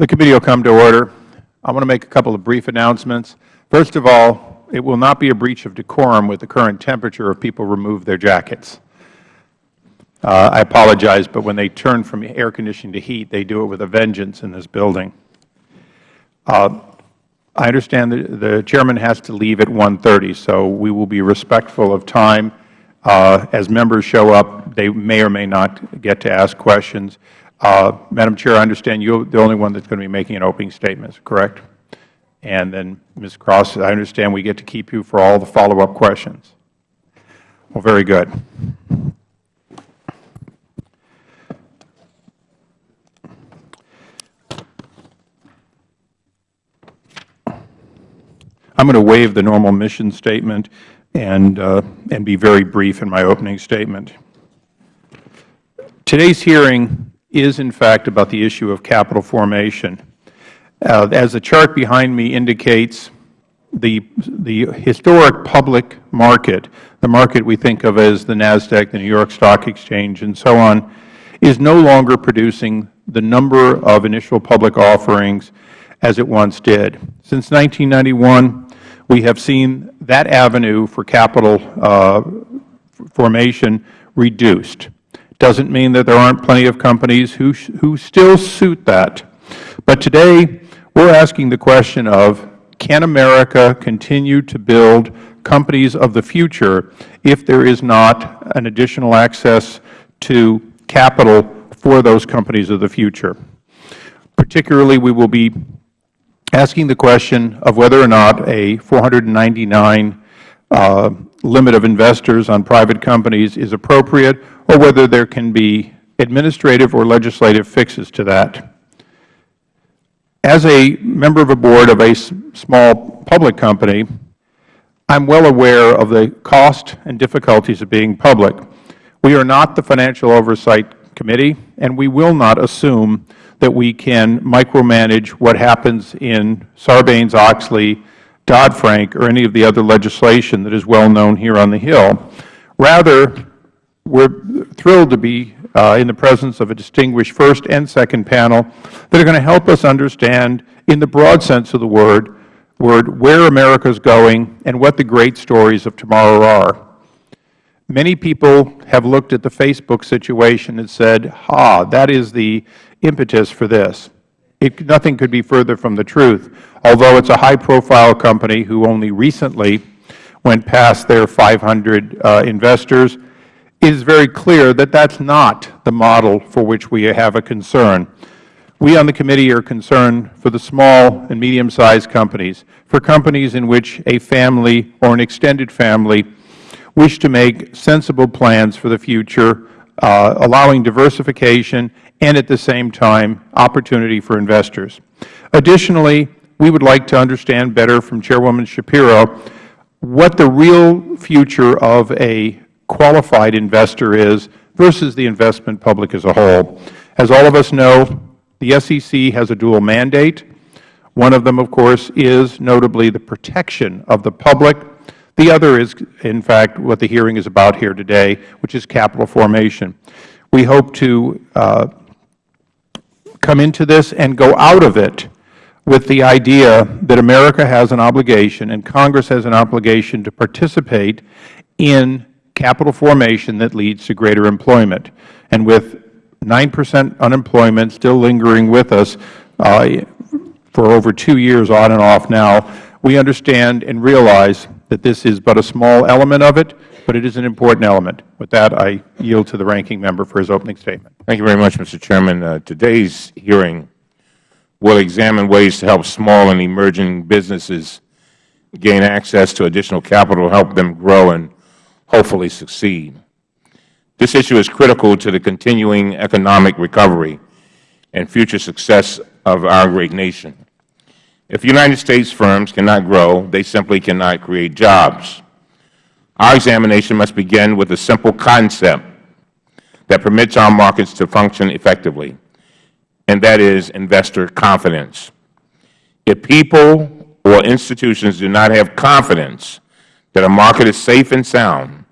The committee will come to order. I want to make a couple of brief announcements. First of all, it will not be a breach of decorum with the current temperature if people remove their jackets. Uh, I apologize, but when they turn from air conditioning to heat, they do it with a vengeance in this building. Uh, I understand that the Chairman has to leave at 1.30, so we will be respectful of time. Uh, as members show up, they may or may not get to ask questions. Uh, Madam Chair, I understand you are the only one that is going to be making an opening statement, correct? And then, Ms. Cross, I understand we get to keep you for all the follow-up questions. Well, very good. I'm going to waive the normal mission statement and, uh, and be very brief in my opening statement. Today's hearing is, in fact, about the issue of capital formation. Uh, as the chart behind me indicates, the, the historic public market, the market we think of as the NASDAQ, the New York Stock Exchange, and so on, is no longer producing the number of initial public offerings as it once did. Since 1991, we have seen that avenue for capital uh, formation reduced doesn't mean that there aren't plenty of companies who, who still suit that. But today, we're asking the question of, can America continue to build companies of the future if there is not an additional access to capital for those companies of the future? Particularly, we will be asking the question of whether or not a 499 uh, limit of investors on private companies is appropriate or whether there can be administrative or legislative fixes to that. As a member of a board of a small public company, I am well aware of the cost and difficulties of being public. We are not the Financial Oversight Committee, and we will not assume that we can micromanage what happens in Sarbanes-Oxley Dodd-Frank or any of the other legislation that is well known here on the Hill. Rather, we are thrilled to be uh, in the presence of a distinguished first and second panel that are going to help us understand, in the broad sense of the word, word where America is going and what the great stories of tomorrow are. Many people have looked at the Facebook situation and said, ha, that is the impetus for this. It, nothing could be further from the truth, although it's a high-profile company who only recently went past their 500 uh, investors. It is very clear that that's not the model for which we have a concern. We on the committee are concerned for the small and medium-sized companies, for companies in which a family or an extended family wish to make sensible plans for the future, uh, allowing diversification and at the same time opportunity for investors. Additionally, we would like to understand better from Chairwoman Schapiro what the real future of a qualified investor is versus the investment public as a whole. As all of us know, the SEC has a dual mandate. One of them, of course, is notably the protection of the public. The other is, in fact, what the hearing is about here today, which is capital formation. We hope to uh, come into this and go out of it with the idea that America has an obligation and Congress has an obligation to participate in capital formation that leads to greater employment. And with 9 percent unemployment still lingering with us uh, for over two years on and off now, we understand and realize that this is but a small element of it, but it is an important element. With that, I yield to the Ranking Member for his opening statement. Thank you very much, Mr. Chairman. Uh, today's hearing will examine ways to help small and emerging businesses gain access to additional capital to help them grow and hopefully succeed. This issue is critical to the continuing economic recovery and future success of our great nation. If United States firms cannot grow, they simply cannot create jobs. Our examination must begin with a simple concept that permits our markets to function effectively, and that is investor confidence. If people or institutions do not have confidence that a market is safe and sound,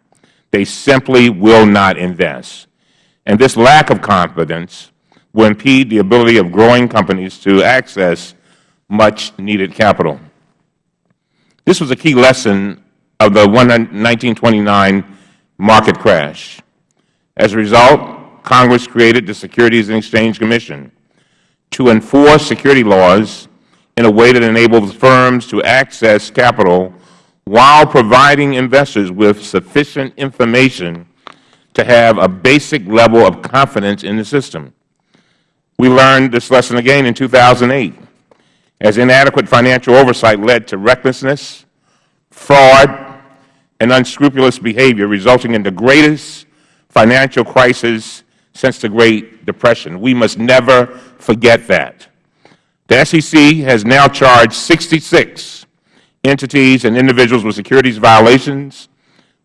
they simply will not invest. And this lack of confidence will impede the ability of growing companies to access much-needed capital. This was a key lesson of the 1929 market crash. As a result, Congress created the Securities and Exchange Commission to enforce security laws in a way that enables firms to access capital while providing investors with sufficient information to have a basic level of confidence in the system. We learned this lesson again in 2008, as inadequate financial oversight led to recklessness, fraud, and unscrupulous behavior, resulting in the greatest financial crisis since the Great Depression. We must never forget that. The SEC has now charged 66 entities and individuals with securities violations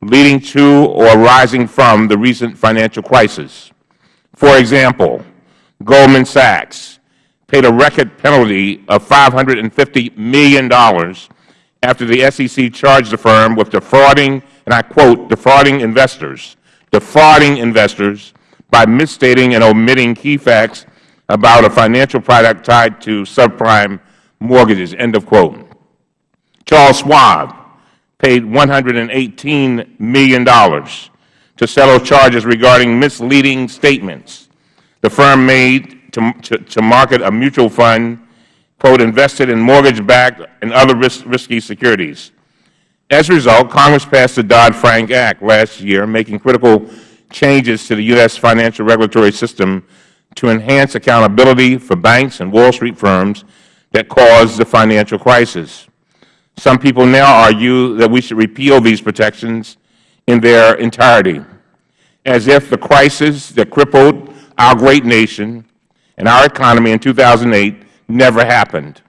leading to or arising from the recent financial crisis. For example, Goldman Sachs paid a record penalty of $550 million after the SEC charged the firm with defrauding, and I quote, defrauding investors, defrauding investors by misstating and omitting key facts about a financial product tied to subprime mortgages, end of quote. Charles Schwab paid $118 million to settle charges regarding misleading statements the firm made to, to, to market a mutual fund quote, invested in mortgage-backed and other risk, risky securities. As a result, Congress passed the Dodd-Frank Act last year, making critical changes to the U.S. financial regulatory system to enhance accountability for banks and Wall Street firms that caused the financial crisis. Some people now argue that we should repeal these protections in their entirety, as if the crisis that crippled our great nation and our economy in 2008 never happened.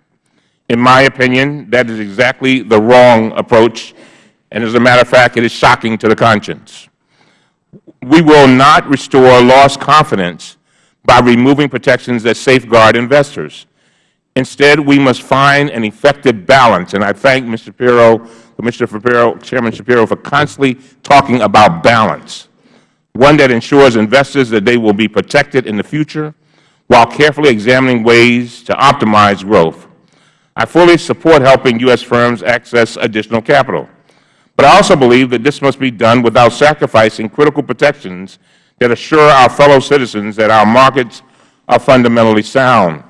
In my opinion, that is exactly the wrong approach, and as a matter of fact, it is shocking to the conscience. We will not restore lost confidence by removing protections that safeguard investors. Instead, we must find an effective balance, and I thank Mr. Schapiro, Commissioner Schapiro, Chairman Schapiro for constantly talking about balance, one that ensures investors that they will be protected in the future while carefully examining ways to optimize growth. I fully support helping U.S. firms access additional capital, but I also believe that this must be done without sacrificing critical protections that assure our fellow citizens that our markets are fundamentally sound.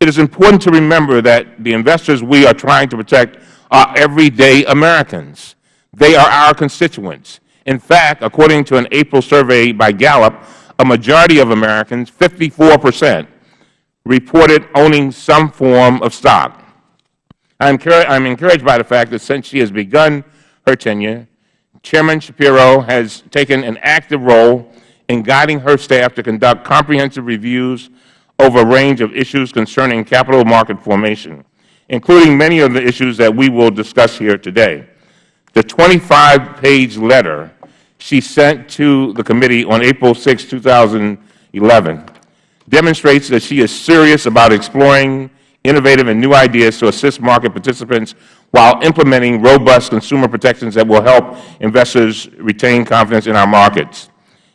It is important to remember that the investors we are trying to protect are everyday Americans. They are our constituents. In fact, according to an April survey by Gallup, a majority of Americans, 54 percent, reported owning some form of stock. I am encouraged by the fact that since she has begun her tenure, Chairman Schapiro has taken an active role in guiding her staff to conduct comprehensive reviews over a range of issues concerning capital market formation, including many of the issues that we will discuss here today. The 25-page letter she sent to the committee on April 6, 2011, demonstrates that she is serious about exploring innovative and new ideas to assist market participants while implementing robust consumer protections that will help investors retain confidence in our markets.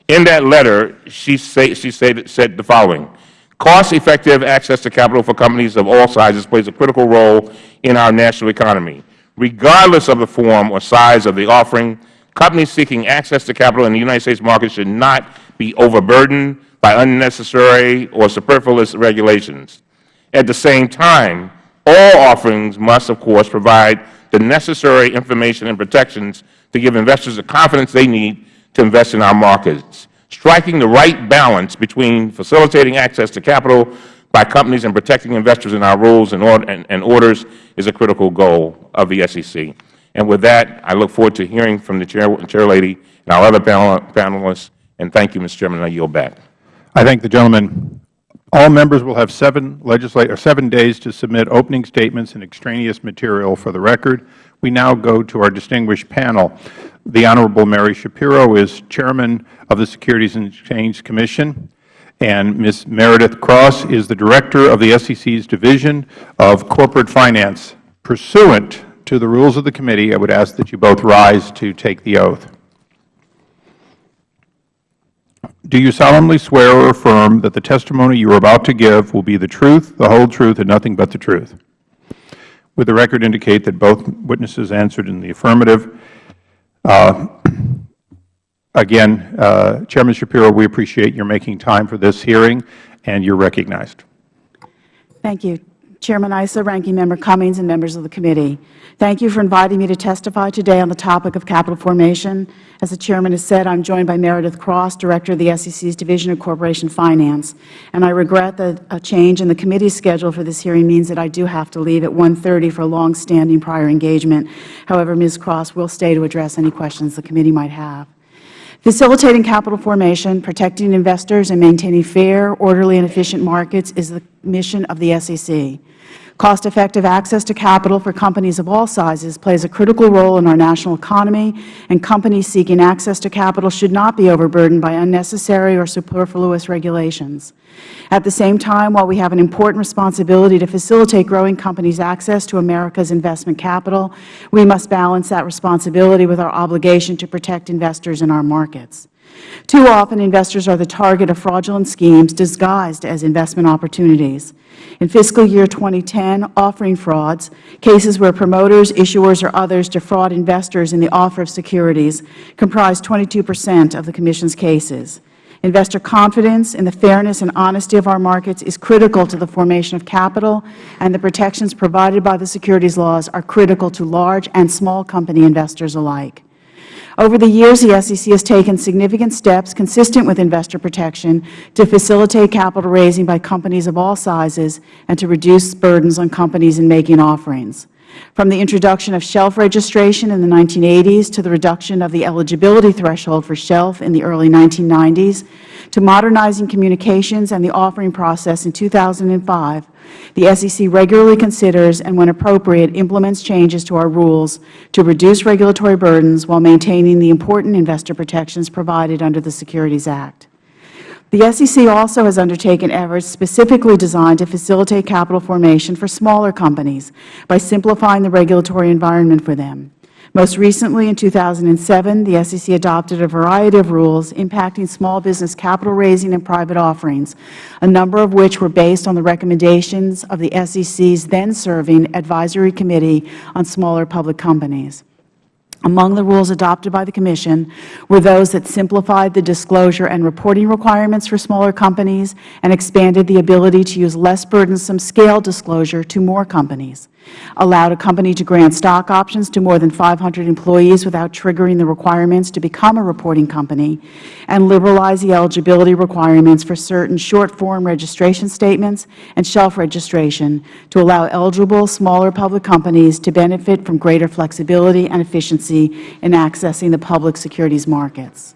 In that letter, she, say, she said, said the following, Cost-effective access to capital for companies of all sizes plays a critical role in our national economy. Regardless of the form or size of the offering, Companies seeking access to capital in the United States market should not be overburdened by unnecessary or superfluous regulations. At the same time, all offerings must, of course, provide the necessary information and protections to give investors the confidence they need to invest in our markets. Striking the right balance between facilitating access to capital by companies and protecting investors in our rules and, orders is a critical goal of the SEC. And with that, I look forward to hearing from the chair, chairlady and our other panel, panelists. And thank you, Mr. Chairman. I yield back. I thank the gentleman. All members will have seven, legislate, or seven days to submit opening statements and extraneous material for the record. We now go to our distinguished panel. The Honorable Mary Schapiro is Chairman of the Securities and Exchange Commission, and Ms. Meredith Cross is the Director of the SEC's Division of Corporate Finance. Pursuant to the rules of the committee, I would ask that you both rise to take the oath. do you solemnly swear or affirm that the testimony you are about to give will be the truth, the whole truth, and nothing but the truth? Would the record indicate that both witnesses answered in the affirmative? Uh, again, uh, Chairman Schapiro, we appreciate your making time for this hearing, and you are recognized. Thank you. Chairman Issa, Ranking Member Cummings, and members of the committee. Thank you for inviting me to testify today on the topic of capital formation. As the Chairman has said, I am joined by Meredith Cross, Director of the SEC's Division of Corporation Finance, and I regret that a change in the committee's schedule for this hearing means that I do have to leave at 1.30 for a long-standing prior engagement. However, Ms. Cross will stay to address any questions the committee might have. Facilitating capital formation, protecting investors, and maintaining fair, orderly, and efficient markets is the mission of the SEC. Cost-effective access to capital for companies of all sizes plays a critical role in our national economy, and companies seeking access to capital should not be overburdened by unnecessary or superfluous regulations. At the same time, while we have an important responsibility to facilitate growing companies' access to America's investment capital, we must balance that responsibility with our obligation to protect investors in our markets. Too often, investors are the target of fraudulent schemes disguised as investment opportunities. In fiscal year 2010, offering frauds, cases where promoters, issuers, or others defraud investors in the offer of securities, comprised 22 percent of the Commission's cases. Investor confidence in the fairness and honesty of our markets is critical to the formation of capital, and the protections provided by the securities laws are critical to large and small company investors alike. Over the years, the SEC has taken significant steps consistent with investor protection to facilitate capital raising by companies of all sizes and to reduce burdens on companies in making offerings. From the introduction of shelf registration in the 1980s to the reduction of the eligibility threshold for shelf in the early 1990s, to modernizing communications and the offering process in 2005, the SEC regularly considers and, when appropriate, implements changes to our rules to reduce regulatory burdens while maintaining the important investor protections provided under the Securities Act. The SEC also has undertaken efforts specifically designed to facilitate capital formation for smaller companies by simplifying the regulatory environment for them. Most recently, in 2007, the SEC adopted a variety of rules impacting small business capital raising and private offerings, a number of which were based on the recommendations of the SEC's then-serving Advisory Committee on Smaller Public Companies. Among the rules adopted by the Commission were those that simplified the disclosure and reporting requirements for smaller companies and expanded the ability to use less burdensome scale disclosure to more companies allowed a company to grant stock options to more than 500 employees without triggering the requirements to become a reporting company, and liberalized the eligibility requirements for certain short-form registration statements and shelf registration to allow eligible smaller public companies to benefit from greater flexibility and efficiency in accessing the public securities markets.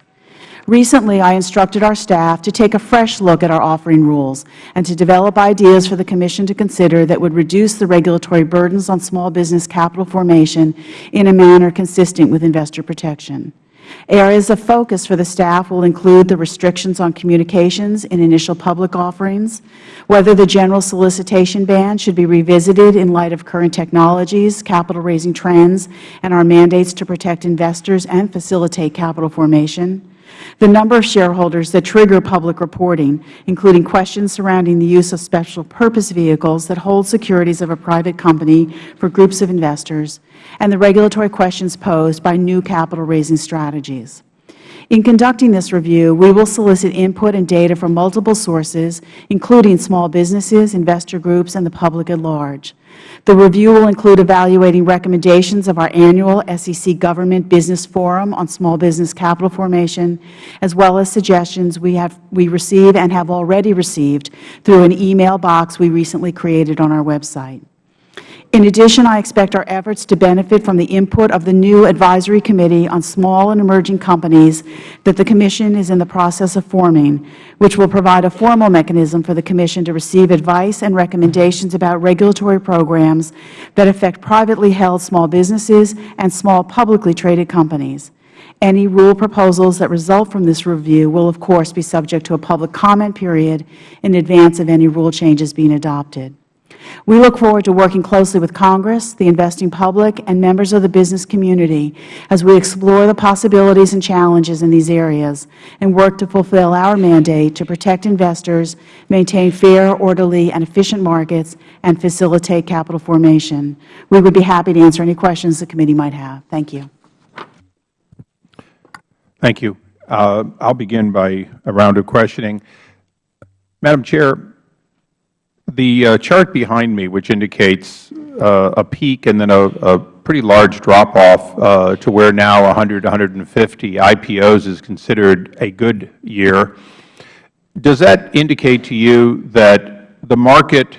Recently, I instructed our staff to take a fresh look at our offering rules and to develop ideas for the Commission to consider that would reduce the regulatory burdens on small business capital formation in a manner consistent with investor protection. Areas of focus for the staff will include the restrictions on communications in initial public offerings, whether the general solicitation ban should be revisited in light of current technologies, capital raising trends, and our mandates to protect investors and facilitate capital formation, the number of shareholders that trigger public reporting, including questions surrounding the use of special purpose vehicles that hold securities of a private company for groups of investors, and the regulatory questions posed by new capital raising strategies. In conducting this review, we will solicit input and data from multiple sources, including small businesses, investor groups, and the public at large. The review will include evaluating recommendations of our annual SEC Government Business Forum on small business capital formation, as well as suggestions we, have, we receive and have already received through an email box we recently created on our website. In addition, I expect our efforts to benefit from the input of the new Advisory Committee on Small and Emerging Companies that the Commission is in the process of forming, which will provide a formal mechanism for the Commission to receive advice and recommendations about regulatory programs that affect privately held small businesses and small publicly traded companies. Any rule proposals that result from this review will, of course, be subject to a public comment period in advance of any rule changes being adopted. We look forward to working closely with Congress, the investing public, and members of the business community as we explore the possibilities and challenges in these areas and work to fulfill our mandate to protect investors, maintain fair, orderly, and efficient markets, and facilitate capital formation. We would be happy to answer any questions the committee might have. Thank you. Thank you. Uh, I'll begin by a round of questioning. Madam Chair, the uh, chart behind me, which indicates uh, a peak and then a, a pretty large drop-off uh, to where now 100, 150 IPOs is considered a good year, does that indicate to you that the market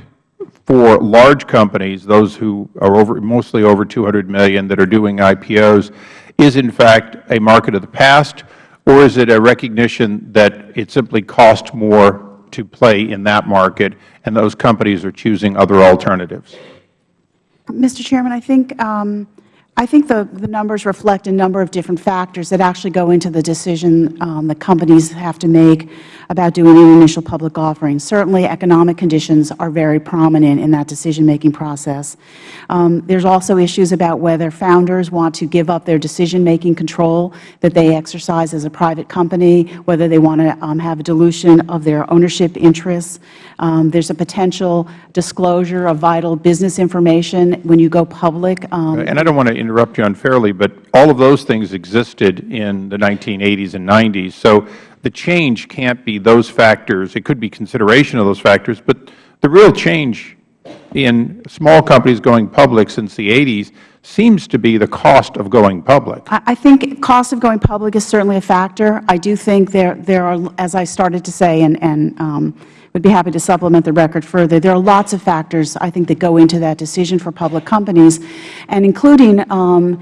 for large companies, those who are over, mostly over 200 million that are doing IPOs, is in fact a market of the past, or is it a recognition that it simply costs more to play in that market and those companies are choosing other alternatives? Mr. Chairman, I think um, I think the, the numbers reflect a number of different factors that actually go into the decision um, that companies have to make about doing an initial public offering. Certainly, economic conditions are very prominent in that decision-making process. Um, There's also issues about whether founders want to give up their decision-making control that they exercise as a private company, whether they want to um, have a dilution of their ownership interests. Um, There's a potential disclosure of vital business information when you go public. Um, and I don't want to interrupt you unfairly, but all of those things existed in the 1980s and 90s. So the change can't be those factors. It could be consideration of those factors, but the real change in small companies going public since the 80s seems to be the cost of going public. I think cost of going public is certainly a factor. I do think there, there are, as I started to say, and, and um, would be happy to supplement the record further. There are lots of factors, I think, that go into that decision for public companies, and including um,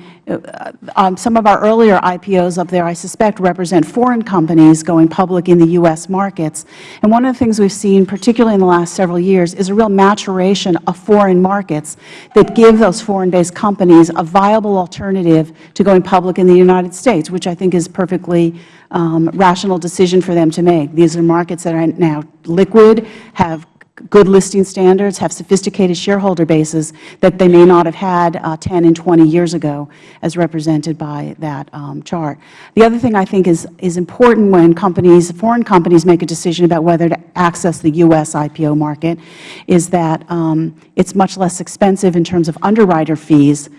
um, some of our earlier IPOs up there, I suspect, represent foreign companies going public in the U.S. markets. And one of the things we've seen, particularly in the last several years, is a real maturation of foreign markets that give those foreign-based companies a viable alternative to going public in the United States, which I think is perfectly um, rational decision for them to make. These are markets that are now liquid, have good listing standards, have sophisticated shareholder bases that they may not have had uh, 10 and 20 years ago, as represented by that um, chart. The other thing I think is, is important when companies, foreign companies make a decision about whether to access the U.S. IPO market is that um, it's much less expensive in terms of underwriter fees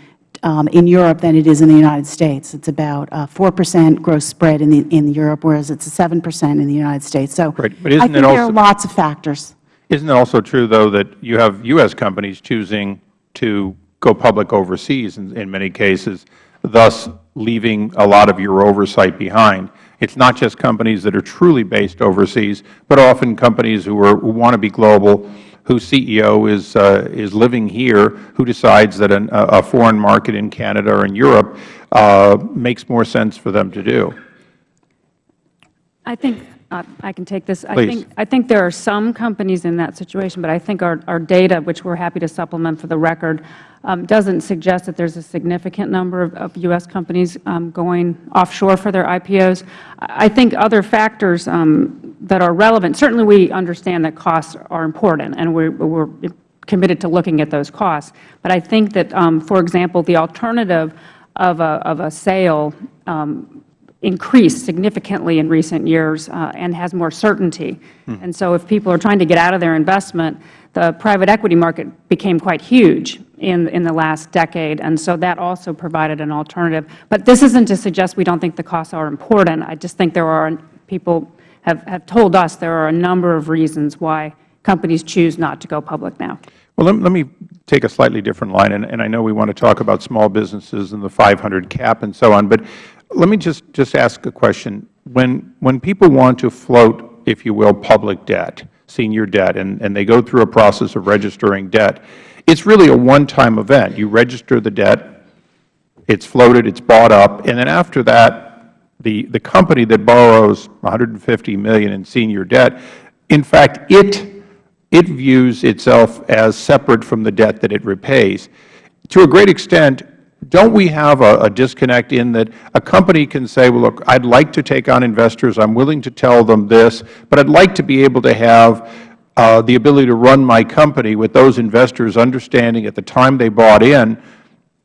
um, in Europe than it is in the United States. It's about uh, 4 percent gross spread in, the, in Europe, whereas it's 7 percent in the United States. So right. but I think it there are lots of factors. Isn't it also true, though, that you have U.S. companies choosing to go public overseas in, in many cases, thus leaving a lot of your oversight behind? It's not just companies that are truly based overseas, but often companies who, are, who want to be global whose CEO is, uh, is living here, who decides that an, a foreign market in Canada or in Europe uh, makes more sense for them to do. I think I can take this. Please. I think, I think there are some companies in that situation, but I think our, our data, which we're happy to supplement for the record, um, doesn't suggest that there's a significant number of, of U.S. companies um, going offshore for their IPOs. I think other factors um, that are relevant, certainly we understand that costs are important, and we're, we're committed to looking at those costs. But I think that, um, for example, the alternative of a, of a sale um, increased significantly in recent years uh, and has more certainty. Hmm. And so if people are trying to get out of their investment, the private equity market became quite huge in, in the last decade, and so that also provided an alternative. But this isn't to suggest we don't think the costs are important. I just think there are people have, have told us there are a number of reasons why companies choose not to go public now. Well, let, let me take a slightly different line, and, and I know we want to talk about small businesses and the 500 cap and so on, but let me just, just ask a question. When, when people want to float, if you will, public debt, senior debt, and, and they go through a process of registering debt, it's really a one-time event. You register the debt, it's floated, it's bought up, and then after that, the, the company that borrows $150 million in senior debt, in fact, it, it views itself as separate from the debt that it repays. To a great extent, don't we have a, disconnect in that a company can say, well, look, I'd like to take on investors. I'm willing to tell them this, but I'd like to be able to have uh, the ability to run my company with those investors understanding at the time they bought in,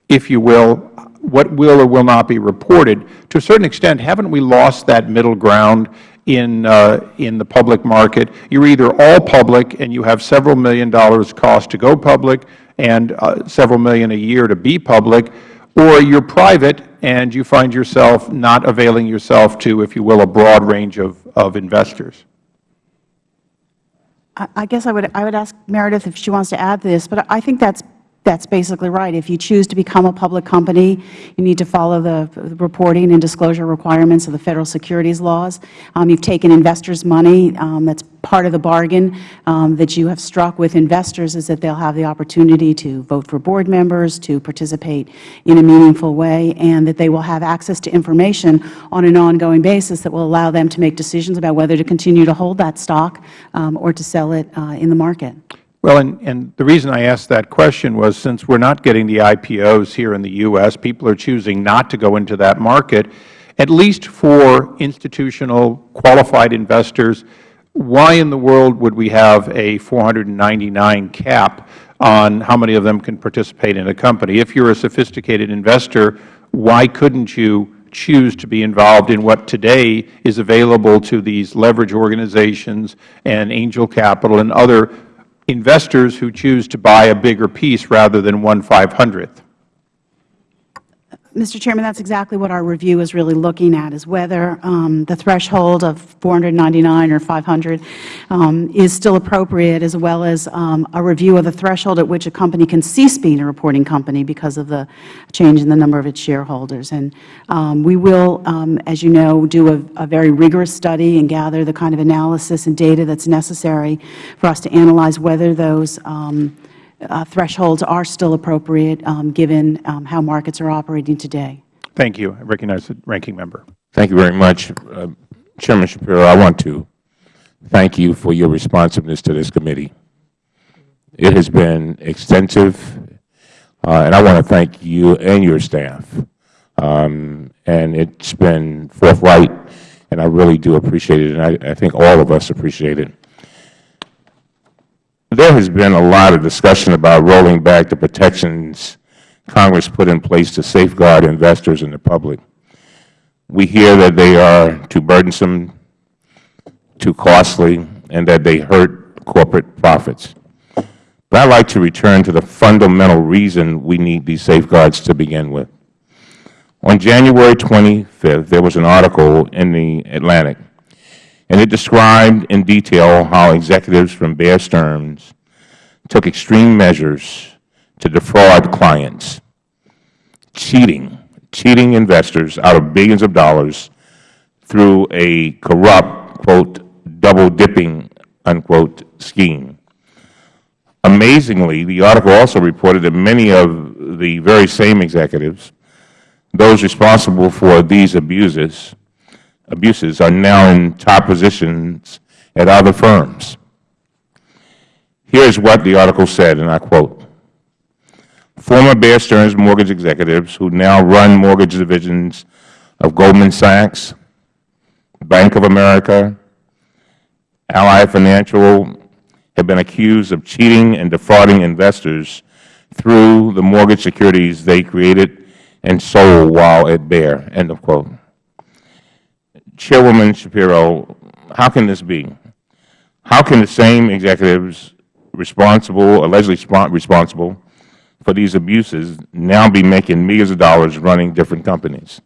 if you will, what will or will not be reported. To a certain extent, haven't we lost that middle ground in, uh, in the public market? You're either all public and you have several million dollars cost to go public and uh, several million a year to be public, or you're private and you find yourself not availing yourself to, if you will, a broad range of, of investors. I guess I would, I would ask Meredith if she wants to add to this, but I think that's, that's basically right. If you choose to become a public company, you need to follow the the reporting and disclosure requirements of the Federal securities laws. Um, You've taken investors' money. Um, That's part of the bargain um, that you have struck with investors is that they'll have the opportunity to vote for board members, to participate in a meaningful way, and that they will have access to information on an ongoing basis that will allow them to make decisions about whether to continue to hold that stock um, or to sell it uh, in the market. Well, and, and the reason I asked that question was since we're not getting the IPOs here in the U.S., people are choosing not to go into that market, at least for institutional qualified investors, why in the world would we have a 499 cap on how many of them can participate in a company? If you're a sophisticated investor, why couldn't you choose to be involved in what today is available to these leverage organizations and angel capital and other investors who choose to buy a bigger piece rather than one five-hundredth? Mr. Chairman, that's exactly what our review is really looking at, is whether um, the threshold of 499 or 500 um, is still appropriate, as well as um, a review of the threshold at which a company can cease being a reporting company because of the change in the number of its shareholders. And um, we will, um, as you know, do a, a very rigorous study and gather the kind of analysis and data that's necessary for us to analyze whether those um, uh, thresholds are still appropriate, um, given um, how markets are operating today. Thank you. I recognize the ranking member. Thank you very much. Uh, Chairman Schapiro, I want to thank you for your responsiveness to this committee. It has been extensive, uh, and I want to thank you and your staff. Um, and it's been forthright, and I really do appreciate it, and I, I think all of us appreciate it. There has been a lot of discussion about rolling back the protections Congress put in place to safeguard investors and the public. We hear that they are too burdensome, too costly, and that they hurt corporate profits. But I'd like to return to the fundamental reason we need these safeguards to begin with. On January 25th, there was an article in the Atlantic and it described in detail how executives from Bear Stearns took extreme measures to defraud clients, cheating, cheating investors out of billions of dollars through a corrupt, quote, double-dipping, unquote, scheme. Amazingly, the article also reported that many of the very same executives, those responsible for these abuses, abuses are now in top positions at other firms. Here is what the article said, and I quote, Former Bear Stearns mortgage executives who now run mortgage divisions of Goldman Sachs, Bank of America, Ally Financial have been accused of cheating and defrauding investors through the mortgage securities they created and sold while at Bear, end of quote. Chairwoman Schapiro, how can this be? How can the same executives responsible, allegedly responsible for these abuses now be making millions of dollars running different companies?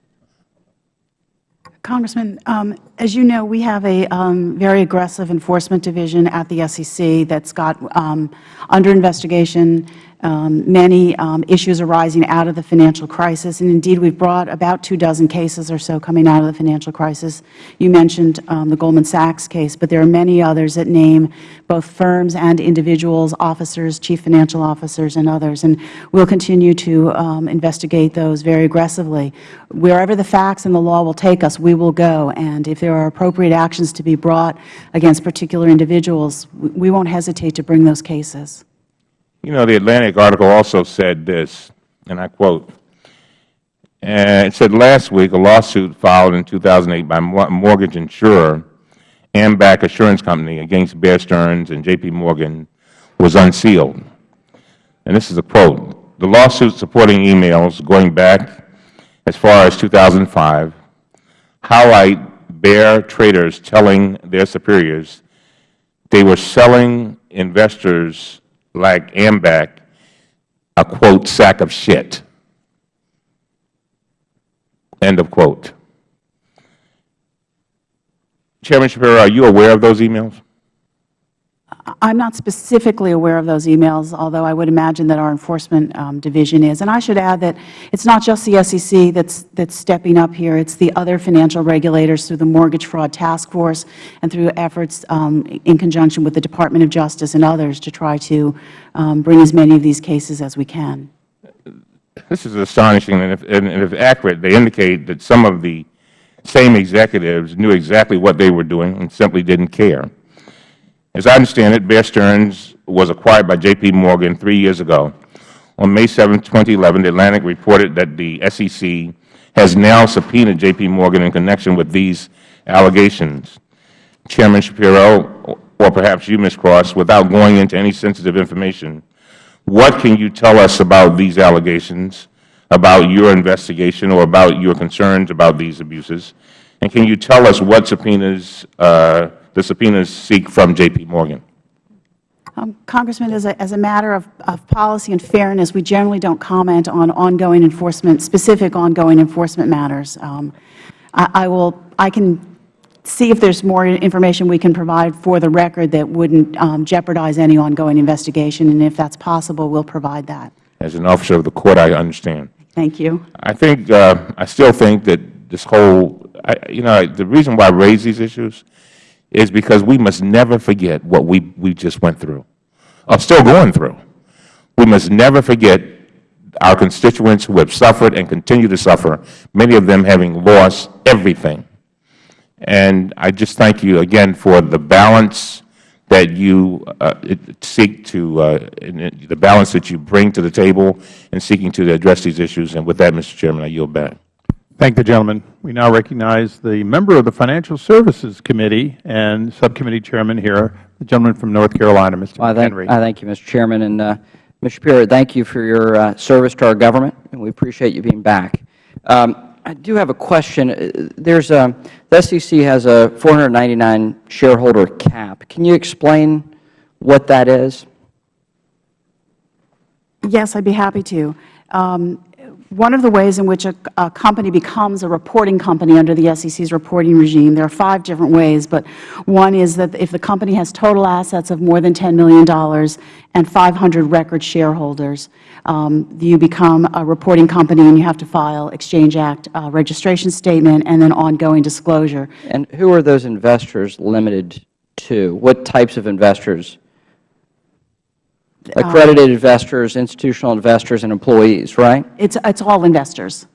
Congressman, um, as you know, we have a um, very aggressive enforcement division at the SEC that's got um, under investigation many um, issues arising out of the financial crisis. And indeed, we've brought about two dozen cases or so coming out of the financial crisis. You mentioned um, the Goldman Sachs case, but there are many others that name both firms and individuals, officers, chief financial officers, and others. And we'll continue to um, investigate those very aggressively. Wherever the facts and the law will take us, we will go. And if there are appropriate actions to be brought against particular individuals, we won't hesitate to bring those cases. You know, the Atlantic article also said this, and I quote, and it said last week a lawsuit filed in 2008 by mortgage insurer AMBAC Assurance Company against Bear Stearns and J.P. Morgan was unsealed. And this is a quote. The lawsuit supporting emails going back as far as 2005 highlight Bear traders telling their superiors they were selling investors like AMBAC a, quote, sack of shit. End of quote. Chairman Schapiro, are you aware of those emails? I'm not specifically aware of those emails, although I would imagine that our enforcement um, division is. And I should add that it's not just the SEC that's, that's stepping up here. It's the other financial regulators through the Mortgage Fraud Task Force and through efforts um, in conjunction with the Department of Justice and others to try to um, bring as many of these cases as we can. This is astonishing, and if, and if accurate, they indicate that some of the same executives knew exactly what they were doing and simply didn't care. As I understand it, Bear Stearns was acquired by J.P. Morgan three years ago. On May 7, 2011, The Atlantic reported that the SEC has now subpoenaed J.P. Morgan in connection with these allegations. Chairman Schapiro, or perhaps you, Ms. Cross, without going into any sensitive information, what can you tell us about these allegations, about your investigation, or about your concerns about these abuses? And can you tell us what subpoenas uh, the subpoenas seek from J.P. Morgan? Um, Congressman, as a, as a matter of, of policy and fairness, we generally don't comment on ongoing enforcement, specific ongoing enforcement matters. Um, I, I will, I can see if there's more information we can provide for the record that wouldn't um, jeopardize any ongoing investigation, and if that's possible, we'll provide that. As an officer of the Court, I understand. Thank you. I think, uh, I still think that this whole, I, you know, the reason why I raise these issues is because we must never forget what we, we just went through, or still going through. We must never forget our constituents who have suffered and continue to suffer, many of them having lost everything. And I just thank you again for the balance that you uh, seek to, uh, the balance that you bring to the table in seeking to address these issues. And with that, Mr. Chairman, I yield back. Thank the gentleman. We now recognize the member of the Financial Services Committee and Subcommittee Chairman here, the gentleman from North Carolina, Mr. Well, I thank, McHenry. I thank you, Mr. Chairman. And, uh, Mr. Schapiro, thank you for your uh, service to our government, and we appreciate you being back. Um, I do have a question. Uh, There's a, the SEC has a 499 shareholder cap. Can you explain what that is? Yes, I'd be happy to. Um, one of the ways in which a, a, company becomes a reporting company under the SEC's reporting regime, there are five different ways, but one is that if the company has total assets of more than $10 million and 500 record shareholders, um, you become a reporting company and you have to file Exchange Act uh, registration statement and then ongoing disclosure. And who are those investors limited to? What types of investors? Accredited investors, institutional investors, and employees, right? It's, it's all investors.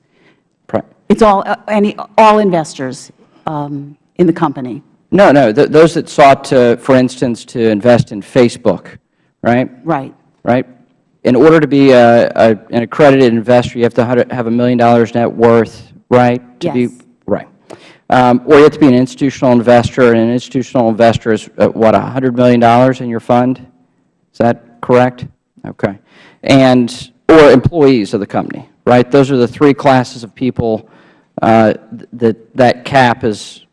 Right. It's all, uh, any, all investors um, in the company. No, no. Th those that sought to, for instance, to invest in Facebook, right? Right. Right? In order to be a, a, an accredited investor, you have to have a million dollars net worth, right? To Yes. Be, right. Um, or you have to be an institutional investor, and an institutional investor is, uh, what, $100 million in your fund? Is that correct? Okay. And, or employees of the company, right? Those are the three classes of people uh, that that cap is,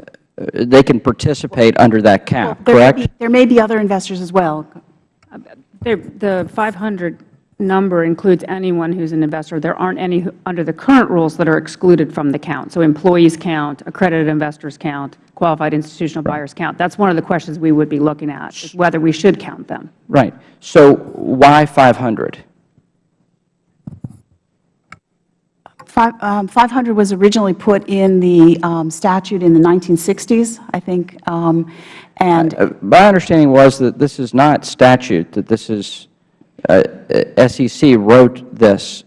uh, they can participate under that cap, There may correct? be- There may be other investors as well. There- The 500 number includes anyone who's an investor. There aren't any who- under the current rules that are excluded from the count. So employees count, accredited investors count, qualified institutional buyers count. That's one of the questions we would be looking at, is whether we should count them. Right. So why 500? Five- um, 500 was originally put in the um, statute in the 1960s, I think, um, and Uh, My understanding was that this is not statute, that this is, SEC wrote this.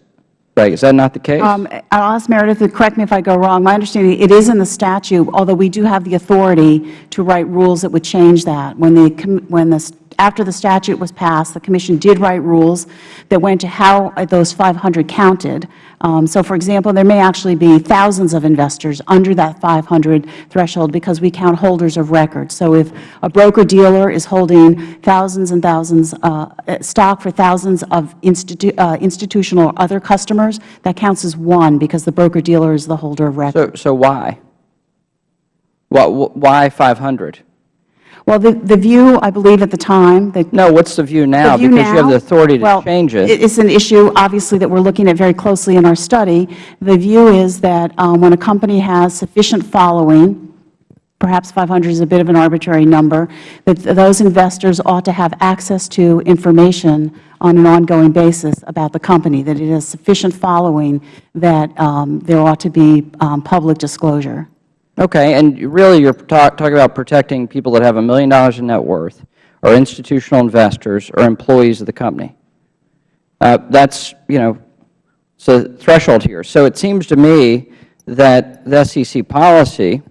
Right, is that not the case? Um, I'll ask Meredith to correct me if I go wrong. My understanding, it is in the statute, although we do have the authority to write rules that would change that. When the, when the after the statute was passed, the Commission did write rules that went to how those 500 counted. Um, so, for example, there may actually be thousands of investors under that 500 threshold because we count holders of record. So if a broker-dealer is holding thousands and thousands, uh, stock for thousands of institu uh, institutional or other customers, that counts as one because the broker-dealer is the holder of record. So, so why? Why, why 500? Well, the, the view, I believe at the time, that No, what's the view now? The view Because you have the authority to well, change it. It's an issue, obviously, that we're looking at very closely in our study. The view is that um, when a company has sufficient following, perhaps 500 is a bit of an arbitrary number, that th- those investors ought to have access to information on an ongoing basis about the company, that it has sufficient following that um, there ought to be um, public disclosure. Okay, and really you're talk, talking about protecting people that have a million dollars in net worth, or institutional investors, or employees of the company. Uh, that's, you know, a threshold here. So it seems to me that the SEC policy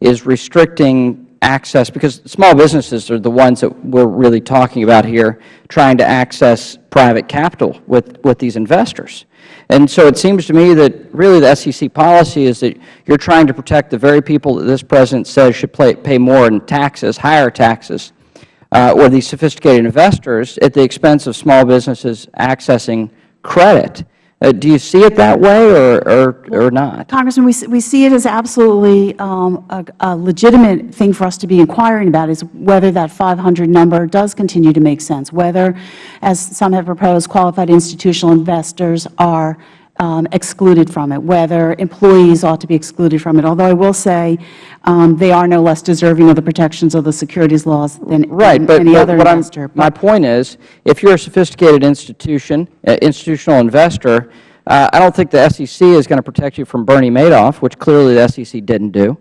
is restricting access, because small businesses are the ones that we're really talking about here, trying to access private capital with, with these investors. And so it seems to me that really the SEC policy is that you're trying to protect the very people that this President says should pay, pay more in taxes, higher taxes, uh, or these sophisticated investors at the expense of small businesses accessing credit. Uh, do you see it that way or, or, or not? Congressman, we, we see it as absolutely um, a, a legitimate thing for us to be inquiring about is whether that 500 number does continue to make sense, whether, as some have proposed, qualified institutional investors are excluded from it, whether employees ought to be excluded from it. Although I will say um, they are no less deserving of the protections of the securities laws than, Right, than but, any but other what investor. my point is, if you're a sophisticated institution, uh, institutional investor, uh, I don't think the SEC is going to protect you from Bernie Madoff, which clearly the SEC didn't do.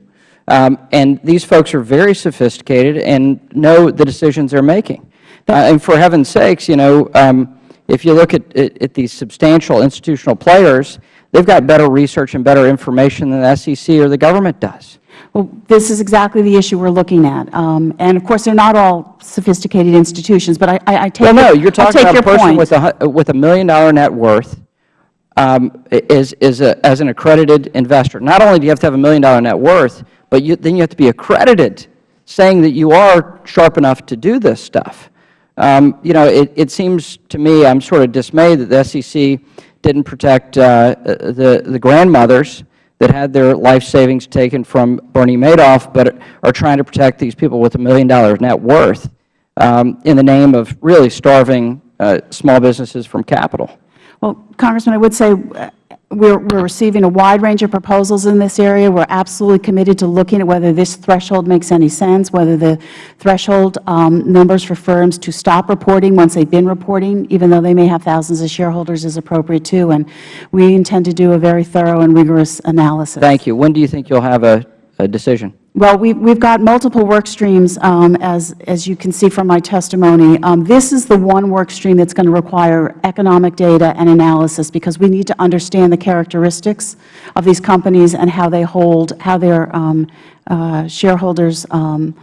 Um, and these folks are very sophisticated and know the decisions they're making. Uh, and for heaven's sakes, you know, um, if you look at, at, at these substantial institutional players, they've got better research and better information than the SEC or the government does. Well, this is exactly the issue we're looking at. Um, and, of course, they're not all sophisticated institutions, but I, I, I take Well, no, your- you're talking about a person point. with a, with a million dollar net worth um, is, is a, as an accredited investor. Not only do you have to have a million dollar net worth, but you, then you have to be accredited, saying that you are sharp enough to do this stuff. Um, you know, it, it seems to me, I'm sort of dismayed that the SEC didn't protect uh, the, the grandmothers that had their life savings taken from Bernie Madoff, but are trying to protect these people with a million dollar net worth um, in the name of really starving uh, small businesses from capital. Well, Congressman, I would say uh, we're, we're receiving a wide range of proposals in this area. We're absolutely committed to looking at whether this threshold makes any sense, whether the threshold um, numbers for firms to stop reporting once they've been reporting, even though they may have thousands of shareholders, is appropriate too. And we intend to do a very thorough and rigorous analysis. Thank you. When do you think you'll have a, a decision? Well, we've, we've got multiple work streams, um, as, as you can see from my testimony. Um, this is the one work stream that's going to require economic data and analysis because we need to understand the characteristics of these companies and how they hold, how their um, uh, shareholders um,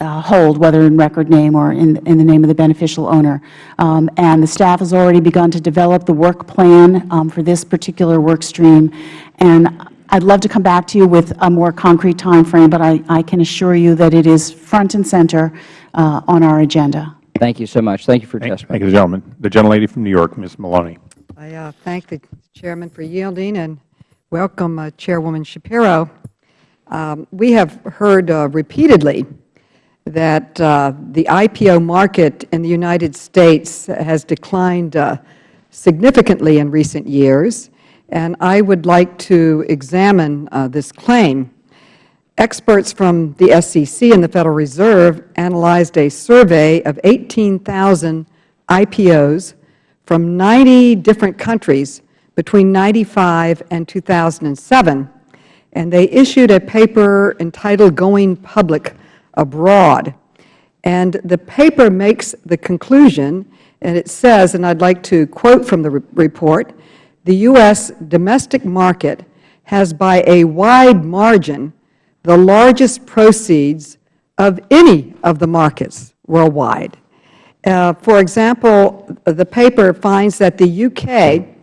uh, hold, whether in record name or in, in the name of the beneficial owner. Um, and the staff has already begun to develop the work plan um, for this particular work stream. And I'd love to come back to you with a more concrete time frame, but I, I can assure you that it is front and center uh, on our agenda. Thank you so much. Thank you for your Thank testimony. thank you, gentleman. The gentlelady from New York, Ms. Maloney. I uh, thank the Chairman for yielding and welcome uh, Chairwoman Schapiro. Um, We have heard uh, repeatedly that uh, the IPO market in the United States has declined uh, significantly in recent years, and I would like to examine uh, this claim. Experts from the SEC and the Federal Reserve analyzed a survey of 18,000 IPOs from 90 different countries between 1995 and 2007, and they issued a paper entitled Going Public Abroad. And the paper makes the conclusion, and it says, and I'd like to quote from the re report, the U.S. domestic market has by a wide margin the largest proceeds of any of the markets worldwide. Uh, For example, the paper finds that the U.K.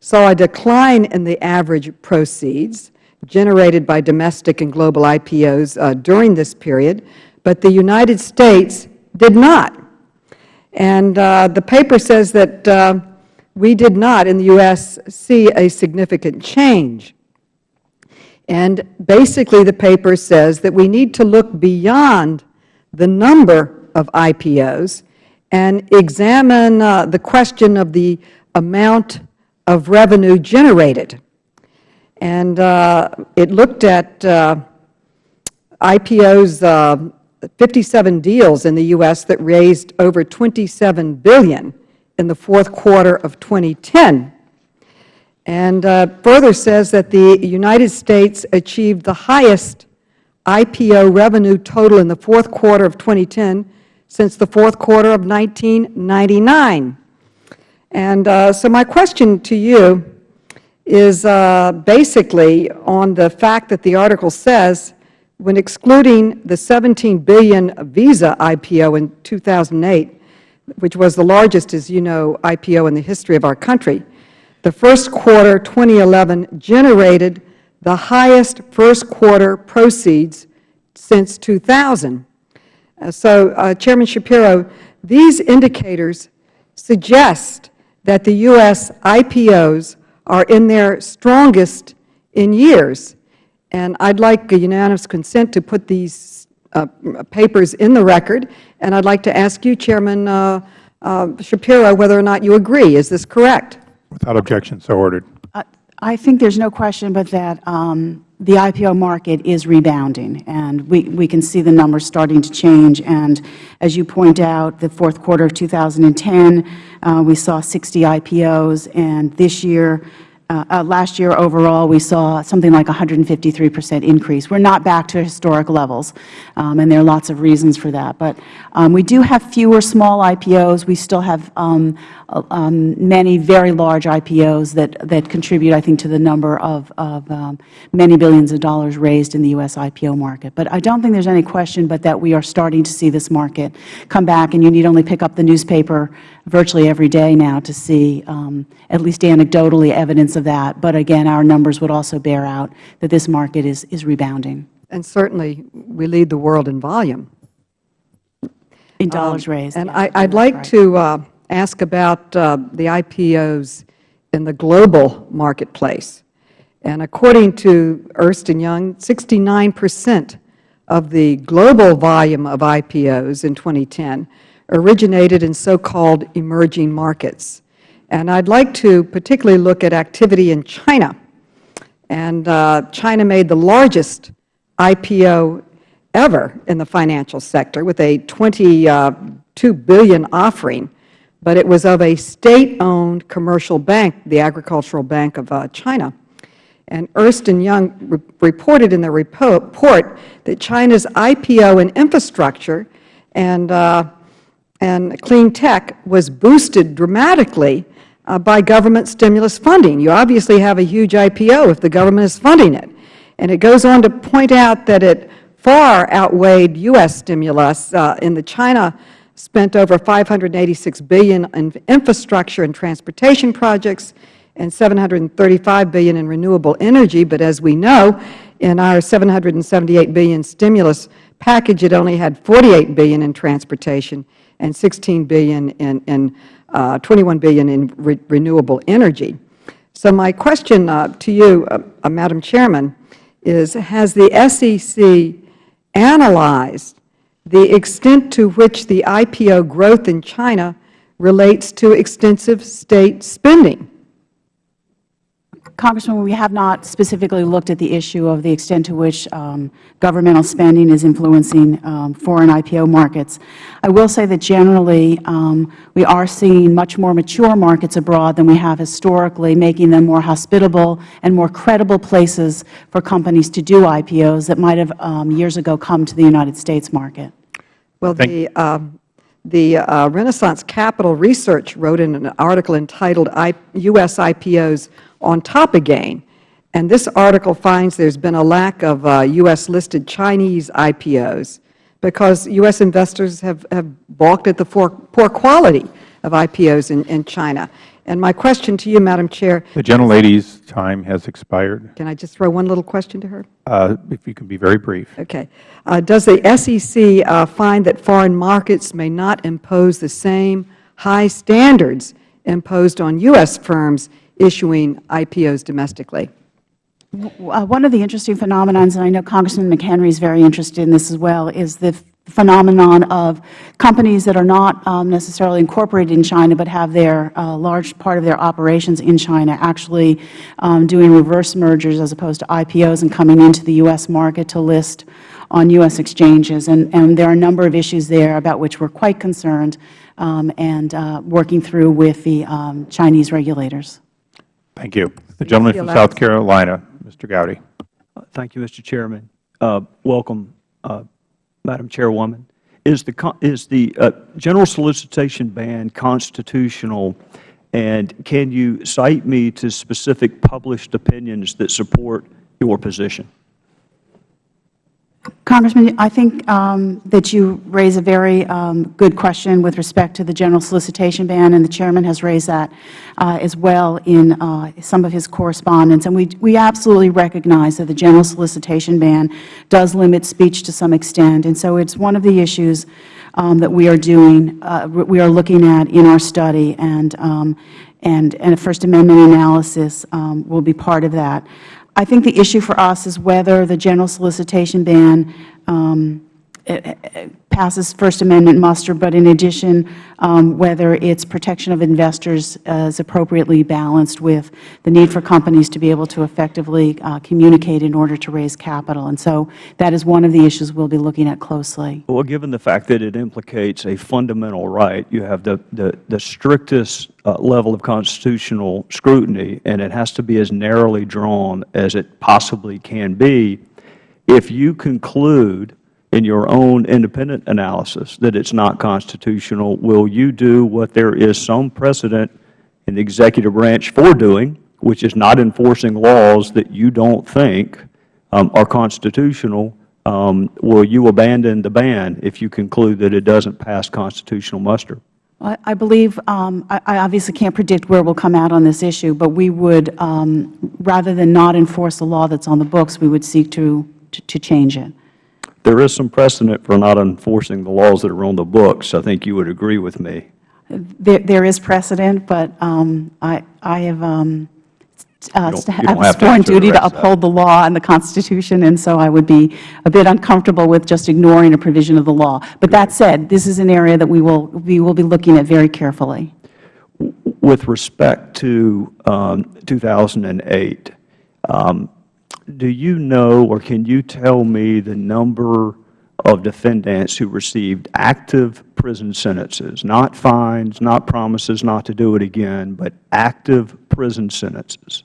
saw a decline in the average proceeds generated by domestic and global IPOs uh, during this period, but the United States did not. And uh, the paper says that we did not, in the U.S., see a significant change. And basically, the paper says that we need to look beyond the number of IPOs and examine uh, the question of the amount of revenue generated. And uh, it looked at uh, IPOs, uh, 57 deals in the U.S. that raised over $27 billion in the fourth quarter of 2010 and uh, further says that the United States achieved the highest IPO revenue total in the fourth quarter of 2010 since the fourth quarter of 1999. And uh, so my question to you is uh, basically on the fact that the article says when excluding the 17 billion Visa IPO in 2008, which was the largest, as you know, IPO in the history of our country, the first quarter 2011 generated the highest first quarter proceeds since 2000. Uh, so, uh, Chairman Schapiro, these indicators suggest that the U.S. IPOs are in their strongest in years. And I'd like a unanimous consent to put these uh, papers in the record. And I'd like to ask you, Chairman uh, uh, Schapiro, whether or not you agree. Is this correct? Without objection, so ordered. I think there's no question but that um, the IPO market is rebounding, and we, we can see the numbers starting to change. And as you point out, the fourth quarter of 2010, uh, we saw 60 IPOs, and this year uh, uh, last year overall, we saw something like 153 percent increase. We're not back to historic levels, um, and there are lots of reasons for that. But um, we do have fewer small IPOs. We still have um, um, many very large IPOs that, that contribute, I think, to the number of, of um, many billions of dollars raised in the U.S. IPO market. But I don't think there's any question but that we are starting to see this market come back, and you need only pick up the newspaper virtually every day now to see, um, at least anecdotally, evidence of that. But again, our numbers would also bear out that this market is, is rebounding. And certainly, we lead the world in volume. In dollars um, raised. And I, would like right. to uh, ask about uh, the IPOs in the global marketplace. And according to Ernst & Young, 69 percent of the global volume of IPOs in 2010 originated in so-called emerging markets. And I'd like to particularly look at activity in China. And uh, China made the largest IPO ever in the financial sector with a $22 billion offering, but it was of a State-owned commercial bank, the Agricultural Bank of uh, China. And Ernst & Young re reported in their report that China's IPO in infrastructure and uh, and clean tech was boosted dramatically uh, by government stimulus funding. You obviously have a huge IPO if the government is funding it. And it goes on to point out that it far outweighed U.S. stimulus. Uh, in the China spent over 586 billion in infrastructure and transportation projects and 735 billion in renewable energy. But as we know, in our 778 billion stimulus package, it only had 48 billion in transportation and 16 billion in, in uh, 21 billion in re renewable energy. So my question uh, to you, uh, uh Madam Chairman, is has the SEC analyzed the extent to which the IPO growth in China relates to extensive State spending? Congressman, we have not specifically looked at the issue of the extent to which um, governmental spending is influencing um, foreign IPO markets. I will say that generally um, we are seeing much more mature markets abroad than we have historically, making them more hospitable and more credible places for companies to do IPOs that might have um, years ago come to the United States market. Well, the, uh, the uh, Renaissance Capital Research wrote in an article entitled I, U.S. IPOs on top again. And this article finds there has been a lack of uh, U.S.-listed Chinese IPOs because U.S. investors have, have balked at the poor, poor quality of IPOs in, in China. And my question to you, Madam Chair, The gentlelady's time has expired. can I just throw one little question to her? Uh, If you can be very brief. Okay. Uh, Does the SEC uh, find that foreign markets may not impose the same high standards imposed on U.S. firms issuing IPOs domestically? Uh, One of the interesting phenomenons, and I know Congressman McHenry is very interested in this as well, is the phenomenon of companies that are not um, necessarily incorporated in China but have their uh, large part of their operations in China actually um, doing reverse mergers as opposed to IPOs and coming into the U.S. market to list on U.S. exchanges. And, and there are a number of issues there about which we are quite concerned um, and uh, working through with the um, Chinese regulators. Thank you. The gentleman from South Carolina, Mr. Gowdy. Thank you, Mr. Chairman. Uh, Welcome, uh, Madam Chairwoman. Is the, is the uh, general solicitation ban constitutional, and can you cite me to specific published opinions that support your position? Congressman, I think um, that you raise a very um, good question with respect to the general solicitation ban, and the Chairman has raised that uh, as well in uh, some of his correspondence. And we, we absolutely recognize that the general solicitation ban does limit speech to some extent, and so it's one of the issues um, that we are doing, uh, we are looking at in our study, and, um, and, and a First Amendment analysis um, will be part of that. I think the issue for us is whether the general solicitation ban um, passes First Amendment muster, but in addition, um, whether its protection of investors uh, is appropriately balanced with the need for companies to be able to effectively uh, communicate in order to raise capital. And so that is one of the issues we will be looking at closely. Well, given the fact that it implicates a fundamental right, you have the, the, the strictest uh, level of constitutional scrutiny, and it has to be as narrowly drawn as it possibly can be. If you conclude in your own independent analysis that it's not constitutional, will you do what there is some precedent in the executive branch for doing, which is not enforcing laws that you don't think um, are constitutional, um, will you abandon the ban if you conclude that it doesn't pass constitutional muster? I believe, um, I I obviously can't predict where we'll come out on this issue, but we would, um, rather than not enforce the law that's on the books, we would seek to, to to change it. There is some precedent for not enforcing the laws that are on the books. I think you would agree with me. There there is precedent, but um, I I have um, uh, You don't- st- you don't have a sworn duty to of that. uphold the law and the Constitution, and so I would be a bit uncomfortable with just ignoring a provision of the law. But that said, this is an area that we will, we will be looking at very carefully. With respect to um, 2008, um, do you know or can you tell me the number of defendants who received active prison sentences, not fines, not promises not to do it again, but active prison sentences?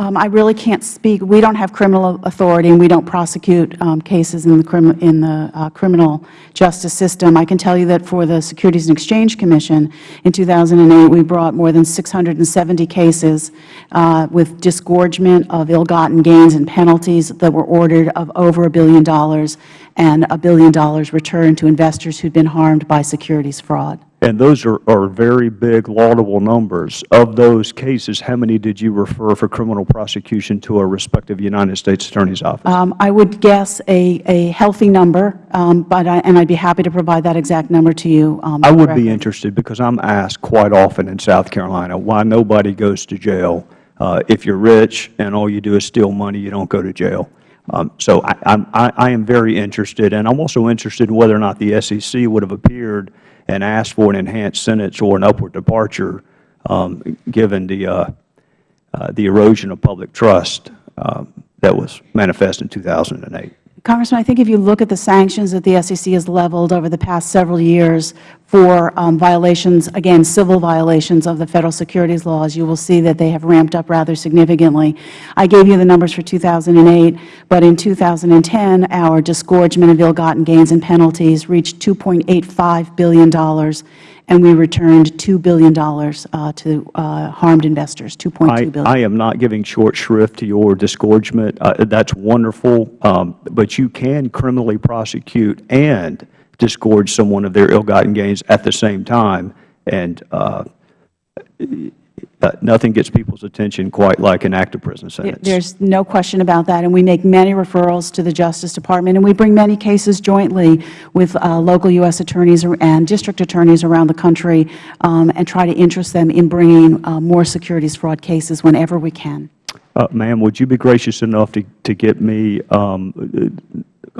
Um, I really can't speak. We don't have criminal authority, and we don't prosecute um, cases in the, crim in the uh, criminal justice system. I can tell you that for the Securities and Exchange Commission in 2008, we brought more than 670 cases uh, with disgorgement of ill-gotten gains and penalties that were ordered of over a billion dollars and a billion dollars returned to investors who had been harmed by securities fraud. And those are, are very big, laudable numbers. Of those cases, how many did you refer for criminal prosecution to a respective United States Attorney's Office? Um, I would guess a, a healthy number, um, but I, and I'd be happy to provide that exact number to you. Um, I would directly. be interested because I'm asked quite often in South Carolina why nobody goes to jail. Uh, if you're rich and all you do is steal money, you don't go to jail. Um, so I, I'm- I, I am very interested, and I'm also interested in whether or not the SEC would have appeared and ask for an enhanced sentence or an upward departure, um, given the, uh, uh, the erosion of public trust um, that was manifest in 2008. Congressman, I think if you look at the sanctions that the SEC has leveled over the past several years for um, violations, again, civil violations of the Federal securities laws, you will see that they have ramped up rather significantly. I gave you the numbers for 2008, but in 2010, our disgorgement of ill-gotten gains and penalties reached $2.85 billion, and we returned $2 billion uh, to uh, harmed investors, $2.2 I. I am not giving short shrift to your disgorgement. Uh, That's wonderful, um, but you can criminally prosecute and disgorge someone of their ill-gotten gains at the same time, and uh, uh, nothing gets people's attention quite like an active prison sentence. There's no question about that, and we make many referrals to the Justice Department, and we bring many cases jointly with uh, local U.S. attorneys and district attorneys around the country um, and try to interest them in bringing uh, more securities fraud cases whenever we can. Uh, Ma'am, would you be gracious enough to, to get me, um,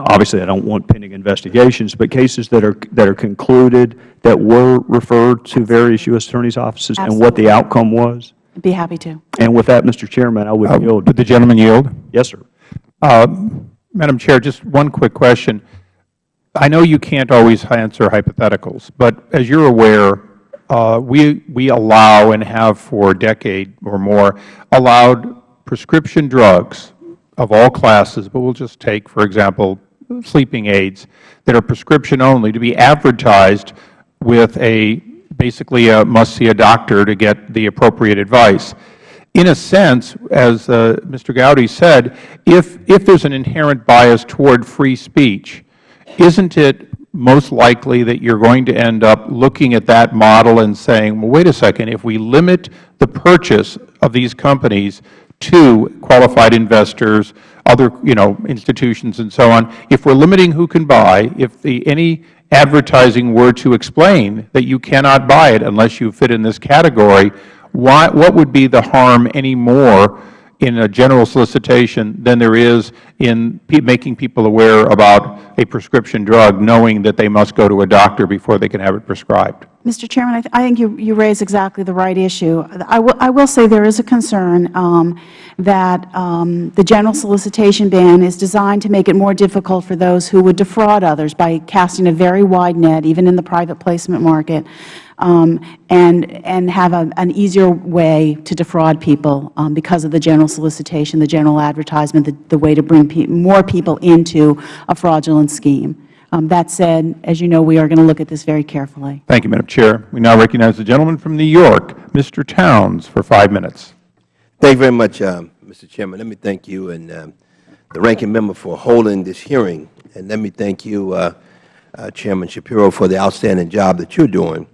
obviously I don't want pending investigations, but cases that are, that are concluded that were referred to various U.S. Attorney's offices and what the outcome was? I'd be happy to. And with that, Mr. Chairman, I would yield. Would the gentleman yield? Yes, sir. Uh, Madam Chair, just one quick question. I know you can't always answer hypotheticals, but as you're aware, uh, we, we allow and have for a decade or more allowed prescription drugs of all classes, but we'll just take, for example, sleeping aids that are prescription only to be advertised with a, basically a must see a doctor to get the appropriate advice. In a sense, as uh, Mr. Gowdy said, if, if there's an inherent bias toward free speech, isn't it most likely that you're going to end up looking at that model and saying, well, wait a second, if we limit the purchase of these companies to qualified investors, other, you know, institutions and so on, if we're limiting who can buy, if the, any advertising were to explain that you cannot buy it unless you fit in this category, why, what would be the harm any more in a general solicitation than there is in making people aware about a prescription drug, knowing that they must go to a doctor before they can have it prescribed? Mr. Chairman, I, th I think you, you raise exactly the right issue. I will, I will say there is a concern um, that um, the general solicitation ban is designed to make it more difficult for those who would defraud others by casting a very wide net, even in the private placement market, and, and have a, an easier way to defraud people um, because of the general solicitation, the general advertisement, the, the way to bring pe more people into a fraudulent scheme. Um, that said, as you know, we are going to look at this very carefully. Thank you, Madam Chair. We now recognize the gentleman from New York, Mr. Towns, for five minutes. Thank you very much, um, Mr. Chairman. Let me thank you and um, the ranking member for holding this hearing. And let me thank you, uh, uh, Chairman Schapiro, for the outstanding job that you're doing.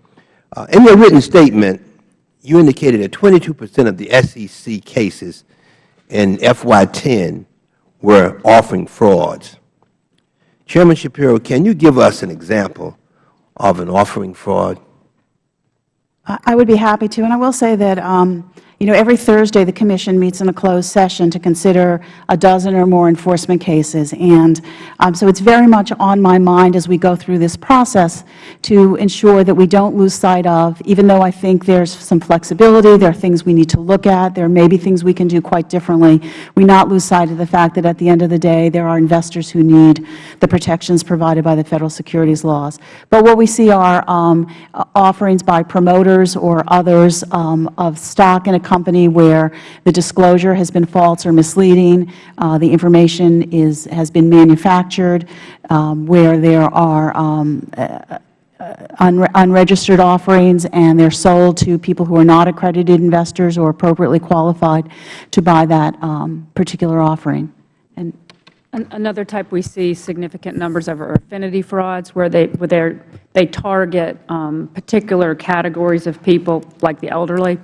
Uh, in your written statement, you indicated that 22 percent of the SEC cases in FY10 were offering frauds. Chairman Schapiro, can you give us an example of an offering fraud? I would be happy to. And I will say that, um, you know, every Thursday the Commission meets in a closed session to consider a dozen or more enforcement cases. And um, so it's very much on my mind as we go through this process to ensure that we don't lose sight of, even though I think there's some flexibility, there are things we need to look at, there may be things we can do quite differently, we not lose sight of the fact that at the end of the day there are investors who need the protections provided by the Federal securities laws. But what we see are um, offerings by promoters or others um, of stock in a company where the disclosure has been false or misleading, uh, the information is, has been manufactured, um, where there are um, uh, unre unregistered offerings and they're sold to people who are not accredited investors or appropriately qualified to buy that um, particular offering. And Another type we see significant numbers of are affinity frauds, where they, where they target um, particular categories of people, like the elderly.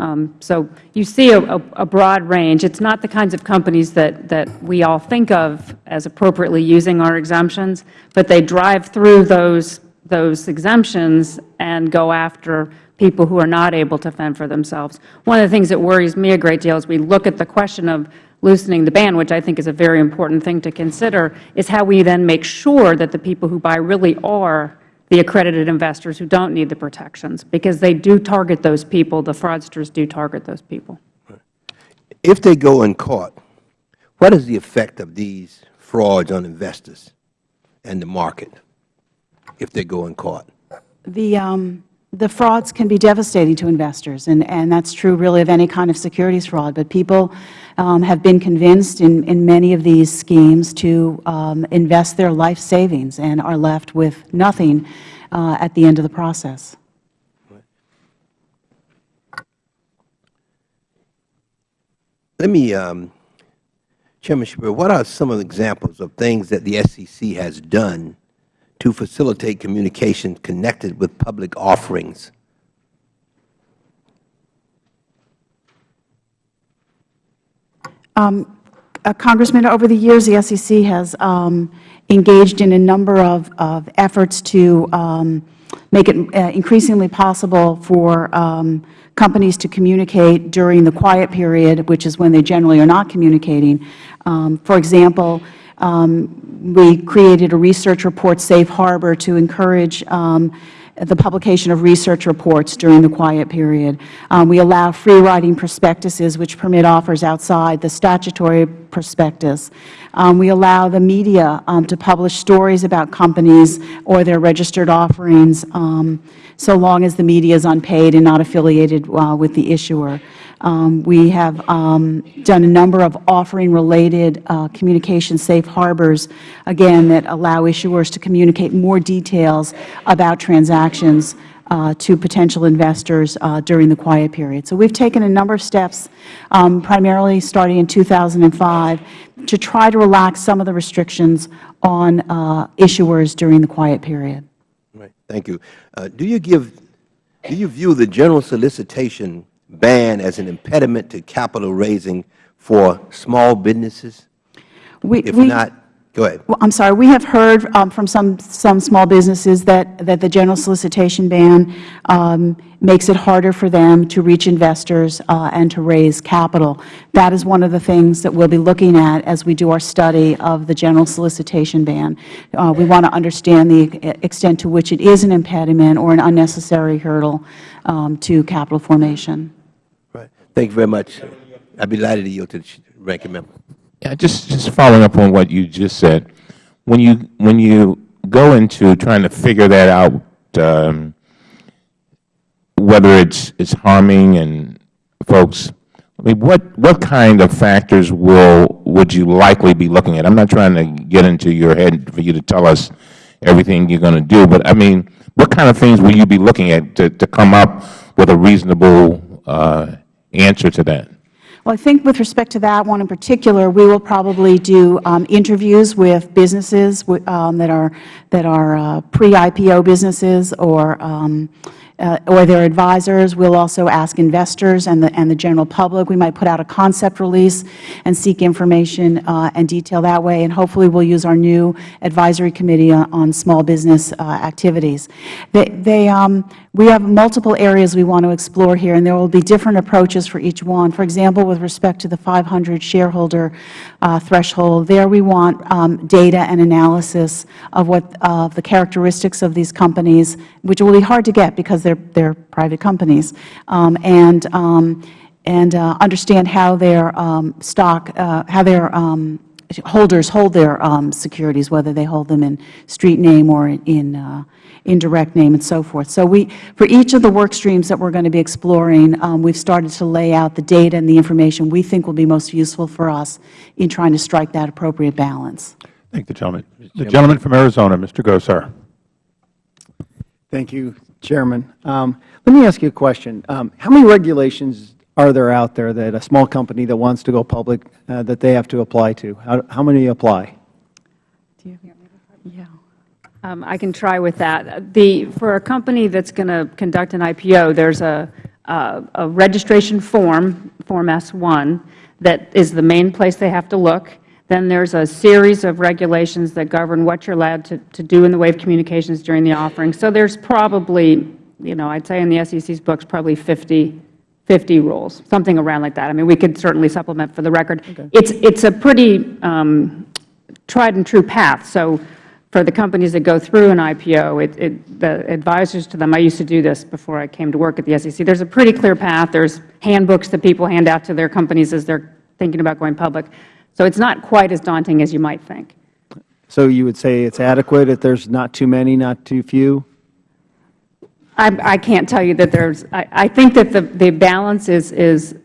Um, So you see a, a- broad range. It's not the kinds of companies that, that we all think of as appropriately using our exemptions, but they drive through those, those exemptions and go after people who are not able to fend for themselves. One of the things that worries me a great deal as we look at the question of loosening the ban, which I think is a very important thing to consider, is how we then make sure that the people who buy really are the accredited investors who don't need the protections, because they do target those people. The fraudsters do target those people. If they go in court, what is the effect of these frauds on investors and the market if they go in court? The, um, the frauds can be devastating to investors, and, and that's true really of any kind of securities fraud. But people um, have been convinced in, in many of these schemes to um, invest their life savings and are left with nothing uh, at the end of the process. Let me, um, Chairman Schapiro, what are some of the examples of things that the SEC has done to facilitate communications connected with public offerings Uh, Congressman, over the years, the SEC has um, engaged in a number of, of efforts to um, make it uh, increasingly possible for um, companies to communicate during the quiet period, which is when they generally are not communicating. Um, for example, um, we created a research report safe harbor to encourage um, the publication of research reports during the quiet period. Um, we allow free-writing prospectuses, which permit offers outside the statutory prospectus. Um, we allow the media um, to publish stories about companies or their registered offerings, um, so long as the media is unpaid and not affiliated uh, with the issuer. Um, we have um, done a number of offering-related uh, communication safe harbors, again, that allow issuers to communicate more details about transactions uh, to potential investors uh, during the quiet period. So we have taken a number of steps, um, primarily starting in 2005, to try to relax some of the restrictions on uh, issuers during the quiet period. Right. Thank you. Uh, do you give, do you view the general solicitation ban as an impediment to capital raising for small businesses? We, If we- not, go ahead. Well, I'm sorry. We have heard um, from some, some small businesses that, that the general solicitation ban um, makes it harder for them to reach investors uh, and to raise capital. That is one of the things that we'll be looking at as we do our study of the general solicitation ban. Uh, We want to understand the extent to which it is an impediment or an unnecessary hurdle um, to capital formation. Thank you very much. I'd be delighted to yield to the ranking member. Yeah, just, just following up on what you just said, when you, when you go into trying to figure that out, um, whether it's, it's harming and folks, I mean, what, what kind of factors will, would you likely be looking at? I'm not trying to get into your head for you to tell us everything you're going to do, but I mean, what kind of things will you be looking at to, to come up with a reasonable uh, answer to that? Well, I think with respect to that one in particular, we will probably do um, interviews with businesses um, that are, that are uh, pre-IPO businesses or, um, uh, or their advisors. We'll also ask investors and the, and the general public. We might put out a concept release and seek information uh, and detail that way, and hopefully we'll use our new advisory committee on, on small business uh, activities. They, they, um, we have multiple areas we want to explore here, and there will be different approaches for each one. For example, with respect to the 500 shareholder uh, threshold, there we want um, data and analysis of what of the characteristics of these companies, which will be hard to get because they're they're private companies, um, and um, and uh, understand how their um, stock, uh, how their um, holders hold their securities, whether they hold them in street name or in indirect name and so forth. So we, for each of the work streams that we're going to be exploring, um, we've started to lay out the data and the information we think will be most useful for us in trying to strike that appropriate balance. Thank the gentleman. The gentleman from Arizona, Mr. Gosar. Thank you, Chairman. Um, let me ask you a question. Um, how many regulations are there out there that a small company that wants to go public, uh, that they have to apply to? How, how many apply? Yeah. Um, I can try with that. The, for a company that's going to conduct an IPO, there's a, a, a registration form, Form S-1, that is the main place they have to look. Then there's a series of regulations that govern what you're allowed to, to do in the way of communications during the offering. So there's probably, you know, I'd say in the SEC's books, probably 50, 50 rules, something around like that. I mean, we could certainly supplement for the record. It's, it's a pretty um, tried and true path. So for the companies that go through an IPO, it, it, the advisors to them, I used to do this before I came to work at the SEC, there's a pretty clear path. There's handbooks that people hand out to their companies as they're thinking about going public. So it's not quite as daunting as you might think. So you would say it's adequate if there's not too many, not too few? I, I can't tell you that there's, I, I think that the, the balance is, is,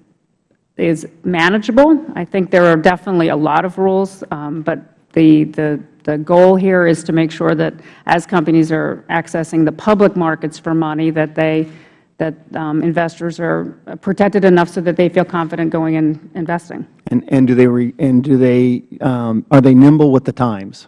is manageable. I think there are definitely a lot of rules, um, but the, the, the goal here is to make sure that as companies are accessing the public markets for money, that they, that um, investors are protected enough so that they feel confident going and investing. And, and do they, re, and do they, um, are they nimble with the times?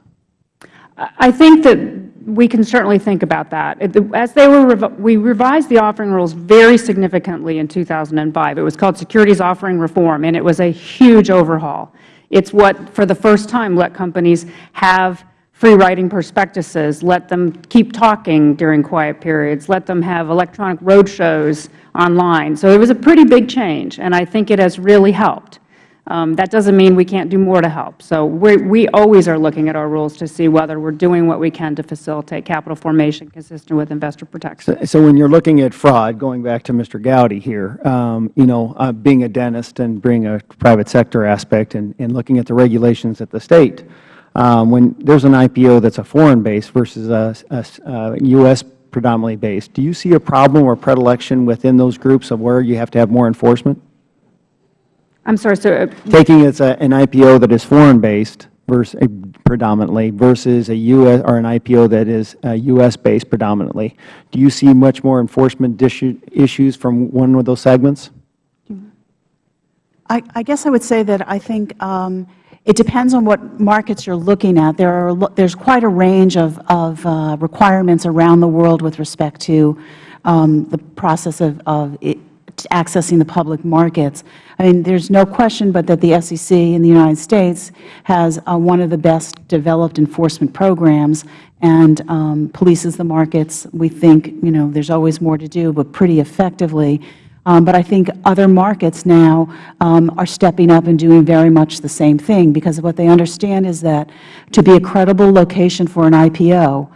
I think that we can certainly think about that. As they were, we revised the offering rules very significantly in 2005. It was called Securities Offering Reform, and it was a huge overhaul. It's what, for the first time, let companies have free writing prospectuses, let them keep talking during quiet periods, let them have electronic roadshows online. So it was a pretty big change, and I think it has really helped. Um, that doesn't mean we can't do more to help. So we we always are looking at our rules to see whether we're doing what we can to facilitate capital formation consistent with investor protection. So, so when you're looking at fraud, going back to Mr. Gowdy here, um, you know, uh, being a dentist and bring a private sector aspect and, and looking at the regulations at the State, um, when there's an IPO that's a foreign base versus a, a, a U.S. predominantly based, do you see a problem or predilection within those groups of where you have to have more enforcement? I'm sorry, so uh, Taking it's a, an IPO that is foreign based versus uh, predominantly versus a U.S. or an IPO that is uh, U.S. based predominantly, do you see much more enforcement issues from one of those segments? I, I guess I would say that I think um, it depends on what markets you're looking at. There are there's quite a range of, of uh, requirements around the world with respect to um, the process of, of it, accessing the public markets. I mean, there's no question but that the SEC in the United States has uh, one of the best developed enforcement programs and um, polices the markets. We think, you know, there's always more to do, but pretty effectively. Um, but I think other markets now um, are stepping up and doing very much the same thing because what they understand is that to be a credible location for an IPO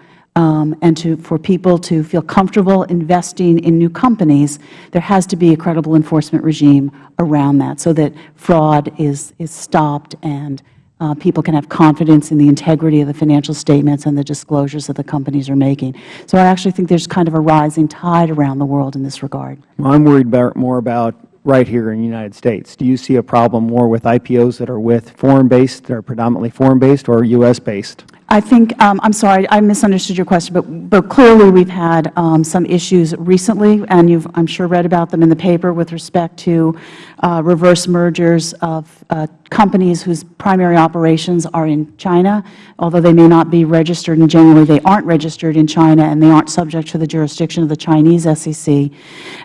and to, for people to feel comfortable investing in new companies, there has to be a credible enforcement regime around that so that fraud is, is stopped and uh, people can have confidence in the integrity of the financial statements and the disclosures that the companies are making. So I actually think there's kind of a rising tide around the world in this regard. Well, I'm worried about, more about right here in the United States. Do you see a problem more with IPOs that are with foreign-based, that are predominantly foreign-based, or U.S.-based? I think, um, I'm sorry, I misunderstood your question, but, but clearly we've had um, some issues recently, and you've, I'm sure, read about them in the paper with respect to uh, reverse mergers of uh, companies whose primary operations are in China, although they may not be registered, and generally they aren't registered in China and they aren't subject to the jurisdiction of the Chinese SEC,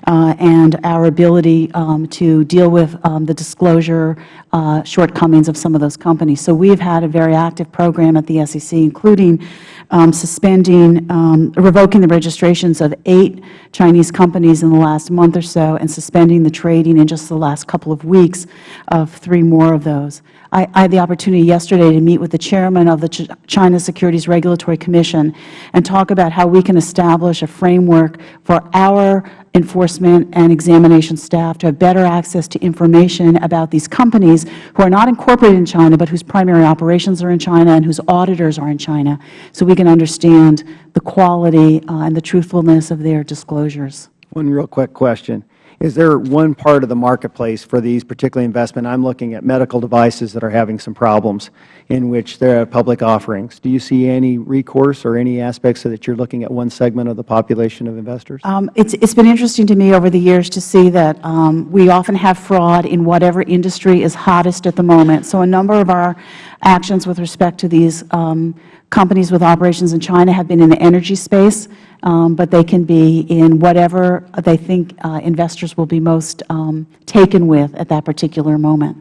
uh, and our ability um, to deal with um, the disclosure uh, shortcomings of some of those companies. So we have had a very active program at the SEC including um, suspending, um, revoking the registrations of eight Chinese companies in the last month or so and suspending the trading in just the last couple of weeks of three more of those. I, I had the opportunity yesterday to meet with the chairman of the Ch China Securities Regulatory Commission and talk about how we can establish a framework for our enforcement and examination staff to have better access to information about these companies who are not incorporated in China but whose primary operations are in China and whose auditors are in China so we can understand the quality uh, and the truthfulness of their disclosures. One real quick question. Is there one part of the marketplace for these particular investment? I'm looking at medical devices that are having some problems in which there are public offerings. Do you see any recourse or any aspects so that you're looking at one segment of the population of investors? Um, it's, it's been interesting to me over the years to see that um, we often have fraud in whatever industry is hottest at the moment. So a number of our actions with respect to these um, companies with operations in China have been in the energy space, um, but they can be in whatever they think uh, investors will be most um, taken with at that particular moment.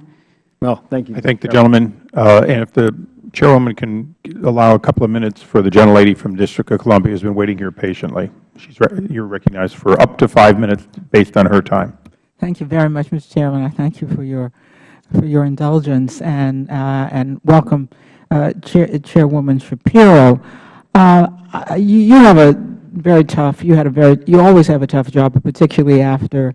Well, thank you. I thank the gentleman. Uh, and if the chairwoman can allow a couple of minutes for the gentlelady from District of Columbia who has been waiting here patiently. She's re you're recognized for up to five minutes based on her time. Thank you very much, Mr. Chairman. I thank you for your for your indulgence and uh, and welcome uh, Chair, Chairwoman Schapiro. Uh, you, you, have a very tough, you had a very, you always have a tough job, particularly after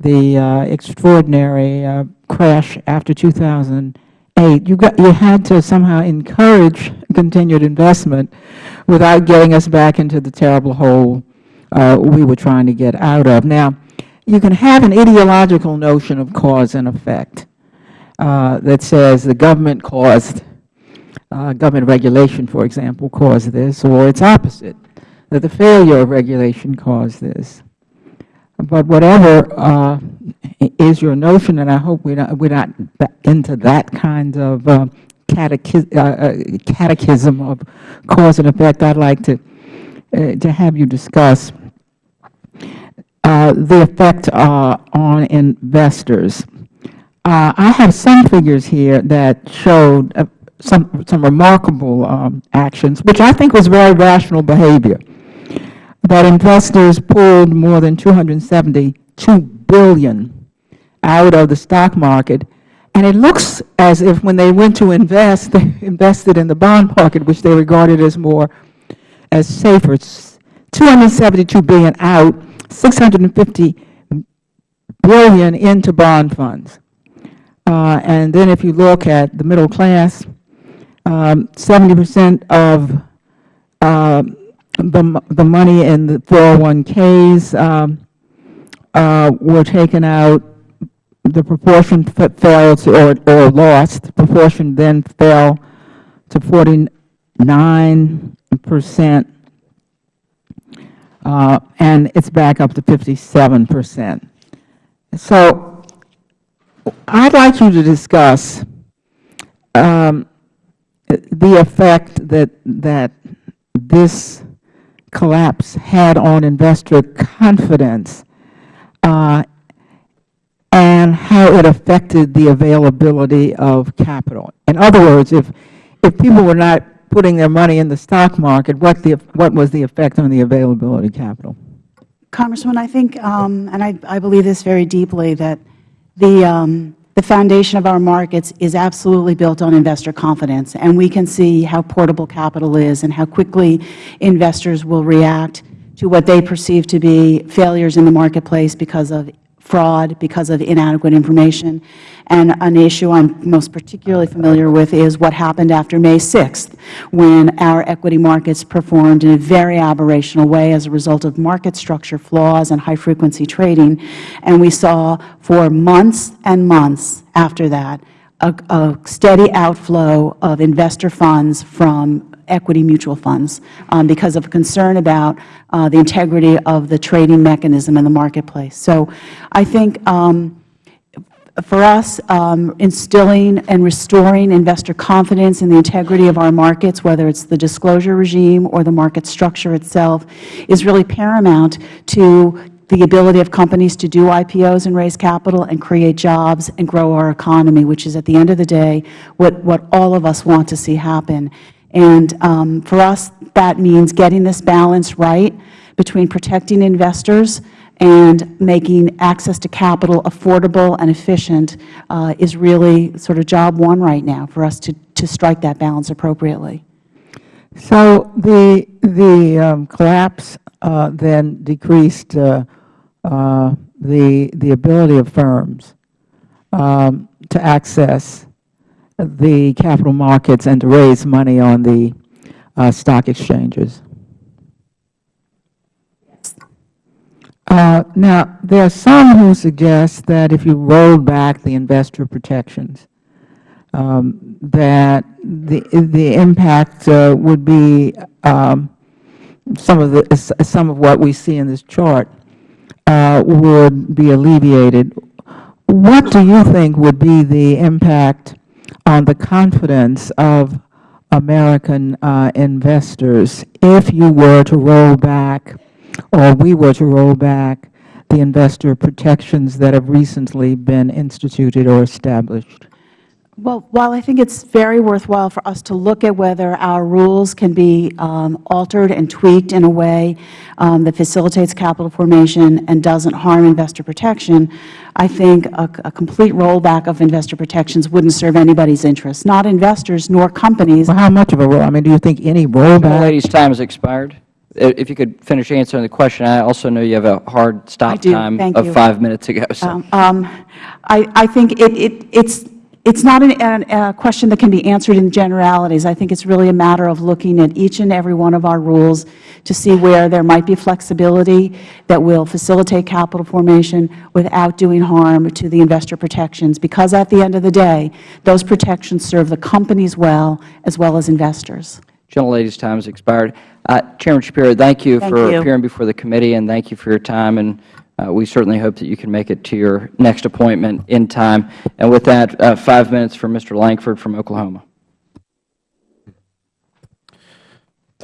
the extraordinary crash after 2008. You, got, you had to somehow encourage continued investment without getting us back into the terrible hole uh, we were trying to get out of. Now, you can have an ideological notion of cause and effect uh, that says the government caused uh, government regulation, for example, caused this, or its opposite, that the failure of regulation caused this. but whatever uh, is your notion, and I hope we're not, we're not into that kind of uh, catechism, uh, catechism of cause and effect, I'd like to, to have you discuss uh, the effect uh, on investors. Uh, I have some figures here that showed uh, some, some remarkable um, actions, which I think was very rational behavior, that investors pulled more than 272 billion out of the stock market, and it looks as if when they went to invest, they invested in the bond market, which they regarded as more, as safer. 272 billion out, 650 billion into bond funds. Uh, and then if you look at the middle class, um, 70 percent of uh, the, the money in the 401ks um, uh, were taken out. The proportion fell to, or, or lost. The proportion then fell to 49 percent, uh, and it's back up to 57 percent. So I'd like you to discuss um, the effect that, that this collapse had on investor confidence uh, and how it affected the availability of capital. In other words, if, if people were not putting their money in the stock market, what, the, what was the effect on the availability of capital? Congressman, I think, um, and I, I believe this very deeply, that the, um, the foundation of our markets is absolutely built on investor confidence, and we can see how portable capital is and how quickly investors will react to what they perceive to be failures in the marketplace because of fraud, because of inadequate information. And an issue I am most particularly familiar with is what happened after May 6th, when our equity markets performed in a very aberrational way as a result of market structure flaws and high-frequency trading. And we saw for months and months after that a, steady outflow of investor funds from equity mutual funds um, because of concern about uh, the integrity of the trading mechanism in the marketplace. So I think um, for us, um, instilling and restoring investor confidence in the integrity of our markets, whether it's the disclosure regime or the market structure itself, is really paramount to the ability of companies to do IPOs and raise capital and create jobs and grow our economy, which is at the end of the day what, what all of us want to see happen. And um, for us, that means getting this balance right between protecting investors and making access to capital affordable and efficient uh, is really sort of job one right now for us to, to strike that balance appropriately. So the, the um, collapse uh, then decreased uh, the, the ability of firms um, to access the capital markets and to raise money on the uh, stock exchanges. Uh, now, there are some who suggest that if you roll back the investor protections, um, that the the impact uh, would be um, some of the some of what we see in this chart uh, would be alleviated. What do you think would be the impact on the confidence of American uh, investors if you were to roll back or we were to roll back the investor protections that have recently been instituted or established? Well, while I think it's very worthwhile for us to look at whether our rules can be um, altered and tweaked in a way um, that facilitates capital formation and doesn't harm investor protection, I think a, a, complete rollback of investor protections wouldn't serve anybody's interests, not investors nor companies. Well, how much of a roll? I mean, do you think any rollback? The lady's time has expired. If you could finish answering the question, I also know you have a hard stop time of you. five minutes ago. So. Um, um, I, I think it, it, it's it's not an, a, a question that can be answered in generalities. I think it's really a matter of looking at each and every one of our rules to see where there might be flexibility that will facilitate capital formation without doing harm to the investor protections, because at the end of the day, those protections serve the companies well as well as investors. Gentlelady's time has expired. Uh, Chairman Schapiro, thank you thank for you. appearing before the committee, and thank you for your time and we certainly hope that you can make it to your next appointment in time. And with that, uh, five minutes for Mr. Lankford from Oklahoma.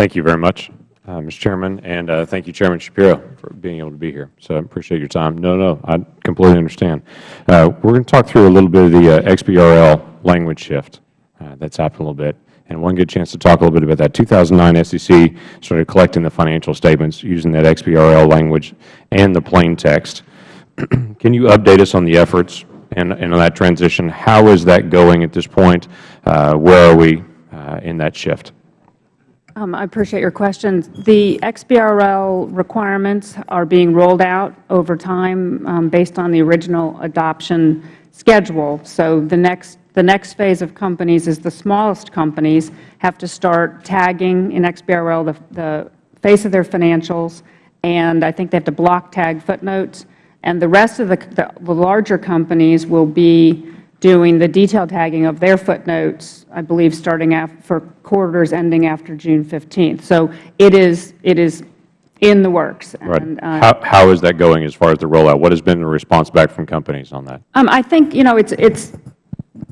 Thank you very much, uh, Mr. Chairman, and uh, thank you, Chairman Schapiro, for being able to be here. So I appreciate your time. No, no, I completely understand. Uh, we're going to talk through a little bit of the uh, XBRL language shift uh, that's happened a little bit, and one good chance to talk a little bit about that. 2009 SEC started collecting the financial statements using that XBRL language and the plain text. Can you update us on the efforts and, and on that transition? How is that going at this point? Uh, where are we uh, in that shift? Um, I appreciate your questions. The XBRL requirements are being rolled out over time um, based on the original adoption schedule. So the next the next phase of companies is the smallest companies have to start tagging in XBRL the, the face of their financials, and I think they have to block tag footnotes. And the rest of the, the, the larger companies will be doing the detailed tagging of their footnotes, I believe, starting for quarters ending after June 15th. So it is, it is in the works. Right. And, uh, how, how is that going as far as the rollout? What has been the response back from companies on that? um, I think, you know, it's, it's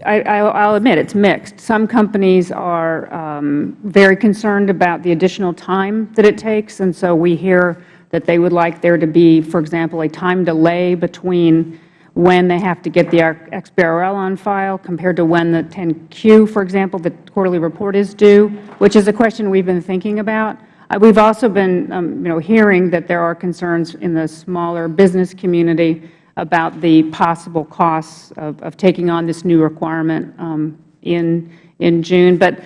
I, will admit it's mixed. Some companies are um, very concerned about the additional time that it takes, and so we hear that they would like there to be, for example, a time delay between when they have to get the XBRL on file compared to when the 10Q, for example, the quarterly report is due, which is a question we've been thinking about. Uh, we've also been, um, you know, hearing that there are concerns in the smaller business community about the possible costs of, of taking on this new requirement um, in, in June. But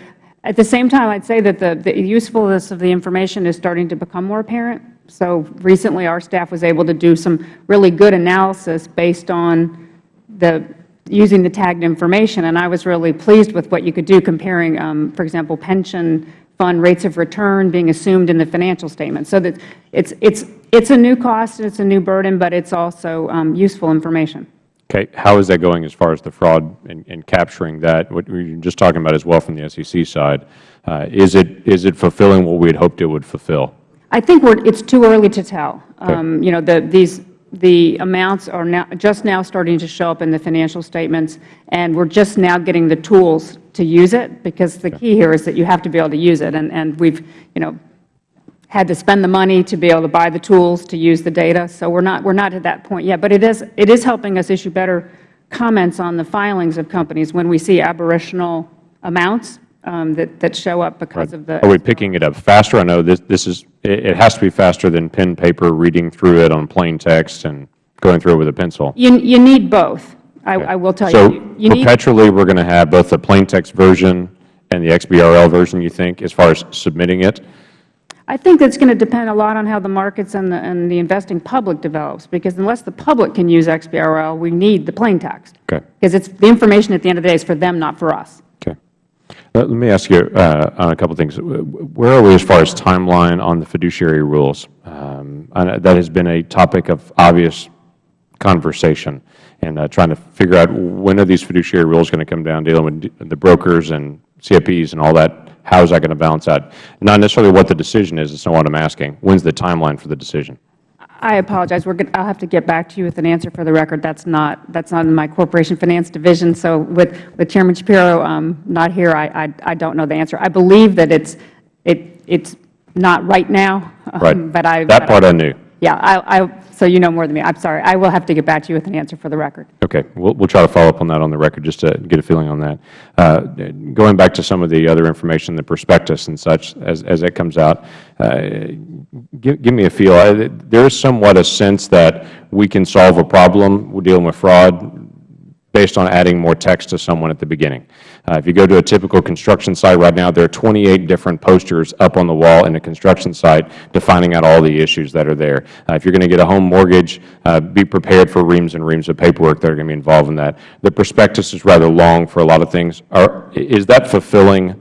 at the same time, I'd say that the, the usefulness of the information is starting to become more apparent. So recently our staff was able to do some really good analysis based on the using the tagged information, and I was really pleased with what you could do comparing, um, for example, pension fund rates of return being assumed in the financial statement. So that it's, it's, it's a new cost, and it's a new burden, but it's also um, useful information. Okay. How is that going as far as the fraud and, and capturing that? What we were just talking about as well from the SEC side. Uh, is, it, is it fulfilling what we had hoped it would fulfill? I think we're, it's too early to tell. Um, you know, the, these, the amounts are now, just now starting to show up in the financial statements, and we're just now getting the tools to use it, because the key here is that you have to be able to use it. And, and we've, you know, had to spend the money to be able to buy the tools to use the data. So we're not, we're not at that point yet. But it is, it is helping us issue better comments on the filings of companies when we see aberrational amounts Um, that, that show up because right. of the. Are we picking it up faster? I know this, this is, it, it, has to be faster than pen, paper, reading through it on plain text and going through it with a pencil. You, you need both. I, okay. I will tell so you. you perpetually we're going to have both the plain text version and the XBRL version, you think, as far as submitting it? I think that's going to depend a lot on how the markets and the, and the investing public develops, because unless the public can use XBRL, we need the plain text. Okay. Because it's the information at the end of the day is for them, not for us. Let me ask you uh, on a couple of things. Where are we as far as timeline on the fiduciary rules? Um, that has been a topic of obvious conversation and uh, trying to figure out when are these fiduciary rules going to come down, dealing with the brokers and CFPs and all that. How is that going to balance out? Not necessarily what the decision is, it's not what I'm asking. When's the timeline for the decision? I apologize. We're I'll have to get back to you with an answer for the record. That's not that's not in my corporation finance division. So with with Chairman Schapiro um, not here, I, I, I don't know the answer. I believe that it's it it's not right now. Right. Um, but I that but part I, I knew. Yeah. I, I so you know more than me. I'm sorry. I will have to get back to you with an answer for the record. Okay. We'll, we'll try to follow up on that on the record just to get a feeling on that. Uh, going back to some of the other information, the prospectus and such, as, as that comes out, uh, give, give me a feel. There is somewhat a sense that we can solve a problem We're dealing with fraud based on adding more text to someone at the beginning. Uh, if you go to a typical construction site right now, there are 28 different posters up on the wall in a construction site defining out all the issues that are there. Uh, if you are going to get a home mortgage, uh, be prepared for reams and reams of paperwork that are going to be involved in that. The prospectus is rather long for a lot of things. Are, is that fulfilling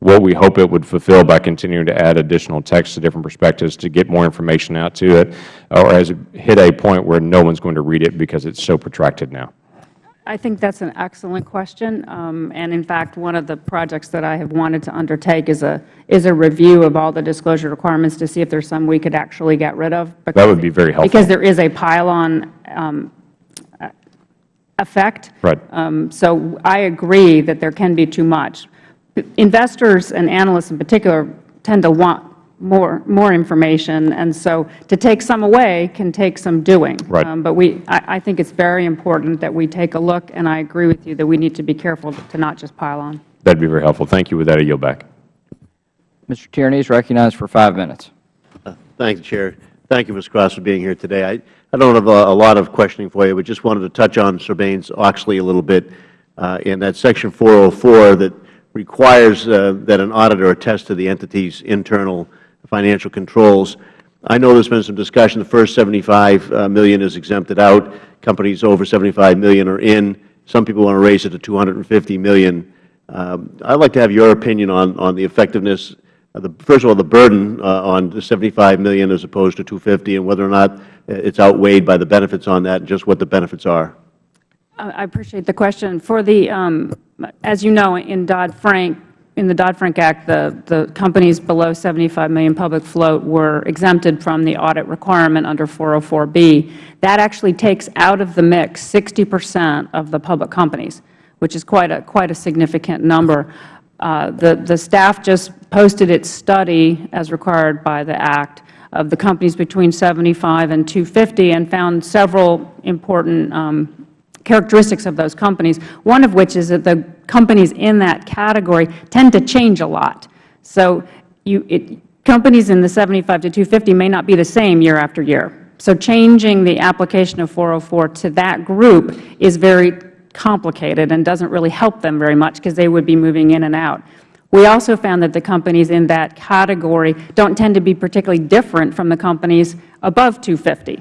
what we hope it would fulfill by continuing to add additional text to different perspectives to get more information out to it, or has it hit a point where no one is going to read it because it's so protracted now? I think that's an excellent question. Um, and in fact, one of the projects that I have wanted to undertake is a is a review of all the disclosure requirements to see if there's some we could actually get rid of. That would be very helpful. Because there is a pile-on um, effect. Right. Um, so I agree that there can be too much. Investors and analysts in particular tend to want more more information, and so to take some away can take some doing. Right. Um, but we, I, I think it's very important that we take a look, and I agree with you that we need to be careful to not just pile on. That would be very helpful. Thank you. With that, I yield back. Mr. Tierney is recognized for five minutes. Thank you, Chair. Thank you, Ms. Cross, for being here today. I, I don't have a, a lot of questioning for you, but just wanted to touch on Sarbanes-Oxley a little bit uh, in that Section 404 that requires uh, that an auditor attest to the entity's internal financial controls. I know there's been some discussion. The first 75 uh, is exempted out. Companies over 75 million are in. Some people want to raise it to 250 million. Um, I'd like to have your opinion on, on the effectiveness uh, the, first of all, the burden uh, on the 75 million as opposed to 250 and whether or not uh, it's outweighed by the benefits on that, and just what the benefits are. I appreciate the question. For the, um, as you know, in Dodd-Frank, in the Dodd-Frank Act, the, the companies below 75 million public float were exempted from the audit requirement under 404B. That actually takes out of the mix 60 percent of the public companies, which is quite a, quite a significant number. Uh, the, the staff just posted its study, as required by the Act, of the companies between 75 and 250 and found several important um, characteristics of those companies, one of which is that the companies in that category tend to change a lot. So you, it, companies in the 75 to 250 may not be the same year after year. So changing the application of 404 to that group is very complicated and doesn't really help them very much because they would be moving in and out. We also found that the companies in that category don't tend to be particularly different from the companies above 250.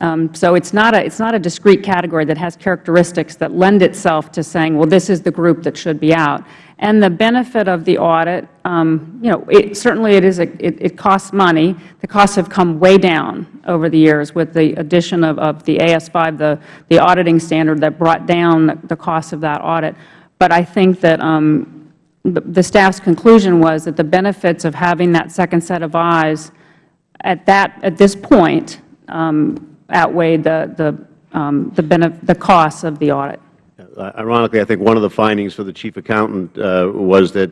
Um, so it's not a it's not a discrete category that has characteristics that lend itself to saying, well, this is the group that should be out. And the benefit of the audit, um, you know, it, certainly it is a, it, it, costs money. The costs have come way down over the years with the addition of, of the AS5, the the auditing standard that brought down the, the cost of that audit. But I think that um, the, the staff's conclusion was that the benefits of having that second set of eyes at that at this point. Um, outweighed the, the, um, the, the costs of the audit. Ironically, I think one of the findings for the Chief Accountant uh, was that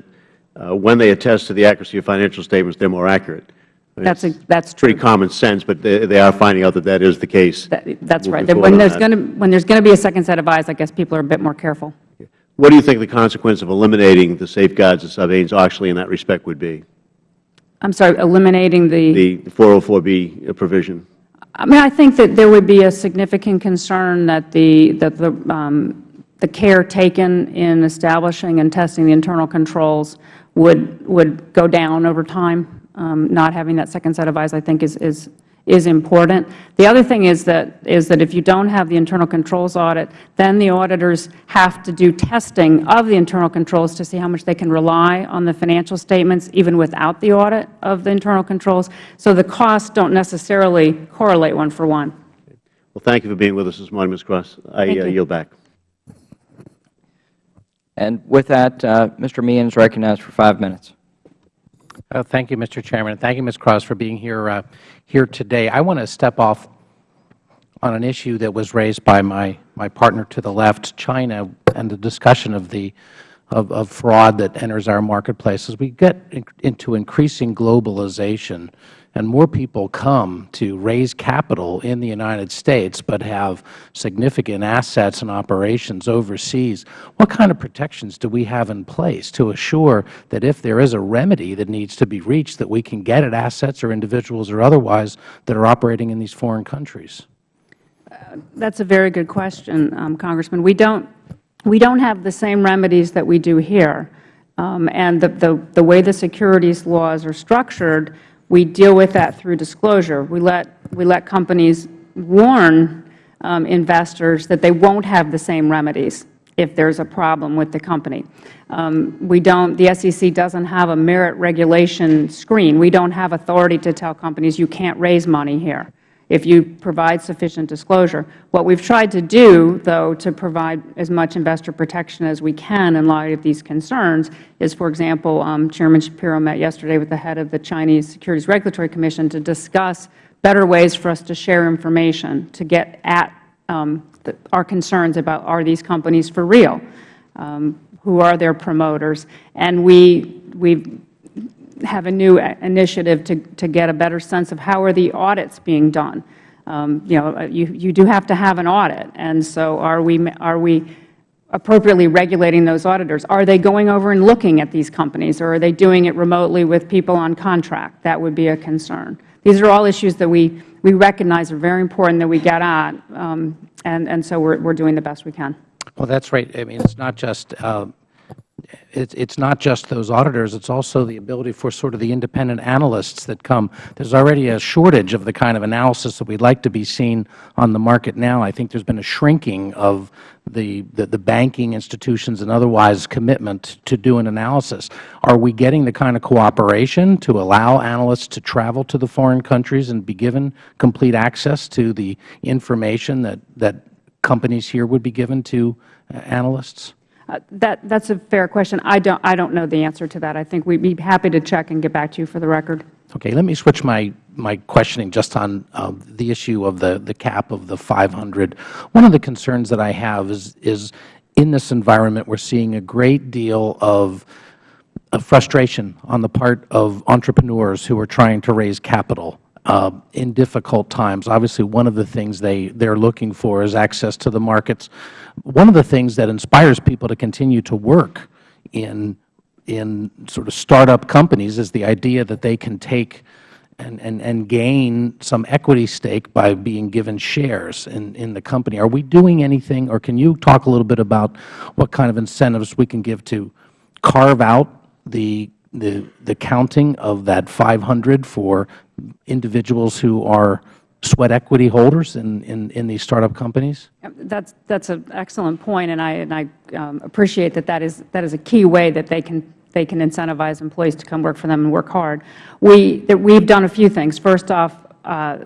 uh, when they attest to the accuracy of financial statements, they are more accurate. I mean, that's a, that's pretty common sense, but they, they, are finding out that that is the case. That, that's right. When there's going to when there's going to be a second set of eyes, I guess people are a bit more careful. What do you think the consequence of eliminating the safeguards of Sarbanes-Oxley in that respect would be? I'm sorry, eliminating the the 404B provision. I mean, I think that there would be a significant concern that the, that the, um, the care taken in establishing and testing the internal controls would, would go down over time. Um, not having that second set of eyes, I think, is, is is important. The other thing is that, is that if you don't have the internal controls audit, then the auditors have to do testing of the internal controls to see how much they can rely on the financial statements even without the audit of the internal controls. So the costs don't necessarily correlate one for one. Well, thank you for being with us this morning, Ms. Cross. I uh, yield back. And with that, uh, Mr. Meehan is recognized for five minutes. Uh, thank you, Mr. Chairman. Thank you, Ms. Cross, for being here, uh, here today. I want to step off on an issue that was raised by my, my partner to the left, China, and the discussion of the of, of fraud that enters our marketplace. As we get in, into increasing globalization, and more people come to raise capital in the United States but have significant assets and operations overseas, what kind of protections do we have in place to assure that if there is a remedy that needs to be reached, that we can get at assets or individuals or otherwise that are operating in these foreign countries? Uh, that's a very good question, um, Congressman. We don't, we don't have the same remedies that we do here. Um, and the, the, the way the securities laws are structured, we deal with that through disclosure. We let, we let companies warn um, investors that they won't have the same remedies if there is a problem with the company. Um, we don't, the SEC doesn't have a merit regulation screen. We don't have authority to tell companies you can't raise money here. If you provide sufficient disclosure. What we have tried to do, though, to provide as much investor protection as we can in light of these concerns is, for example, um, Chairman Schapiro met yesterday with the head of the Chinese Securities Regulatory Commission to discuss better ways for us to share information to get at um, the, our concerns about are these companies for real, um, who are their promoters. And we, we have a new initiative to, to get a better sense of how are the audits being done. Um, you know, you, you do have to have an audit, and so are we, are we appropriately regulating those auditors? Are they going over and looking at these companies, or are they doing it remotely with people on contract? That would be a concern. These are all issues that we, we recognize are very important that we get at, um, and, and so we're, we're doing the best we can. Well, that's right. I mean, it's not just uh, it's it's not just those auditors. It's also the ability for sort of the independent analysts that come. There's already a shortage of the kind of analysis that we'd like to be seen on the market now. I think there's been a shrinking of the, the, the banking institutions and otherwise commitment to do an analysis. Are we getting the kind of cooperation to allow analysts to travel to the foreign countries and be given complete access to the information that, that companies here would be given to uh, analysts? Uh, that that's a fair question. I don't I don't know the answer to that. I think we'd be happy to check and get back to you for the record. Okay. Let me switch my my questioning just on uh, the issue of the the cap of the 500. One of the concerns that I have is is in this environment we're seeing a great deal of of frustration on the part of entrepreneurs who are trying to raise capital Um, in difficult times. Obviously, one of the things they they're looking for is access to the markets. One of the things that inspires people to continue to work in in sort of startup companies is the idea that they can take and, and, and gain some equity stake by being given shares in, in the company. Are we doing anything, or can you talk a little bit about what kind of incentives we can give to carve out the the, the counting of that 500 for individuals who are sweat equity holders in, in, in these startup companies? That's, that's an excellent point, and I, and I um, appreciate that that is, that is a key way that they can, they can incentivize employees to come work for them and work hard. We, that we've done a few things. First off, uh,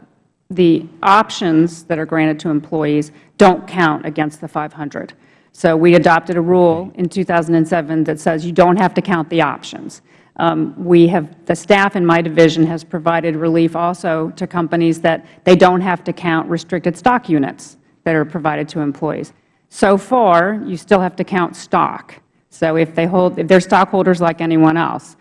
the options that are granted to employees don't count against the 500. So we adopted a rule in 2007 that says you don't have to count the options. Um, we have, the staff in my division has provided relief also to companies that they don't have to count restricted stock units that are provided to employees. So far, you still have to count stock. So if they hold, if they're stockholders like anyone else.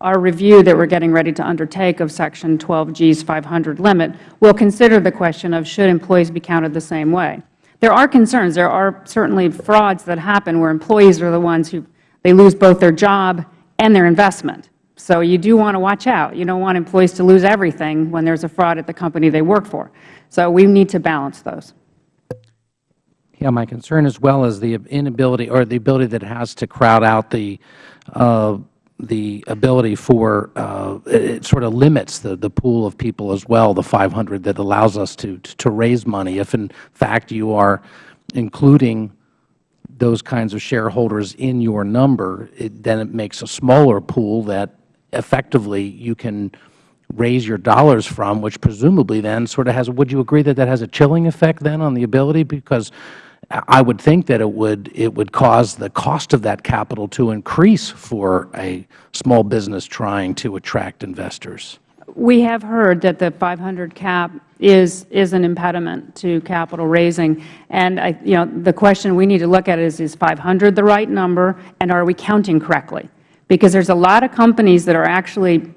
Our review that we're getting ready to undertake of Section 12G's 500 limit will consider the question of should employees be counted the same way. There are concerns. There are certainly frauds that happen where employees are the ones who, they lose both their job and their investment. So you do want to watch out. You don't want employees to lose everything when there's a fraud at the company they work for. So we need to balance those. Yeah, my concern as well is the inability or the ability that has to crowd out the uh, the ability for uh, it sort of limits the the pool of people as well. The 500 that allows us to to raise money. If in fact you are including those kinds of shareholders in your number, it, then it makes a smaller pool that effectively you can raise your dollars from, which presumably then sort of has, would you agree that that has a chilling effect then on the ability? Because I would think that it would, it would cause the cost of that capital to increase for a small business trying to attract investors. We have heard that the 500 cap is, is an impediment to capital raising. And I, you know, the question we need to look at is, is 500 the right number, and are we counting correctly? Because there's a lot of companies that are actually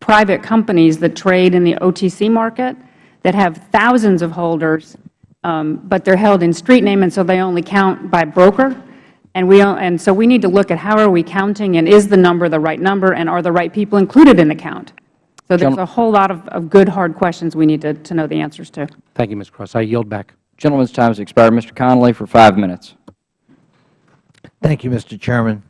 private companies that trade in the OTC market that have thousands of holders, um, but they're held in street name, and so they only count by broker. And, we, and so we need to look at how are we counting, and is the number the right number, and are the right people included in the count? So there's a whole lot of, of good, hard questions we need to, to know the answers to. Thank you, Ms. Cross. I yield back. Gentleman's time has expired. Mr. Connolly for five minutes. Thank you, Mr. Chairman.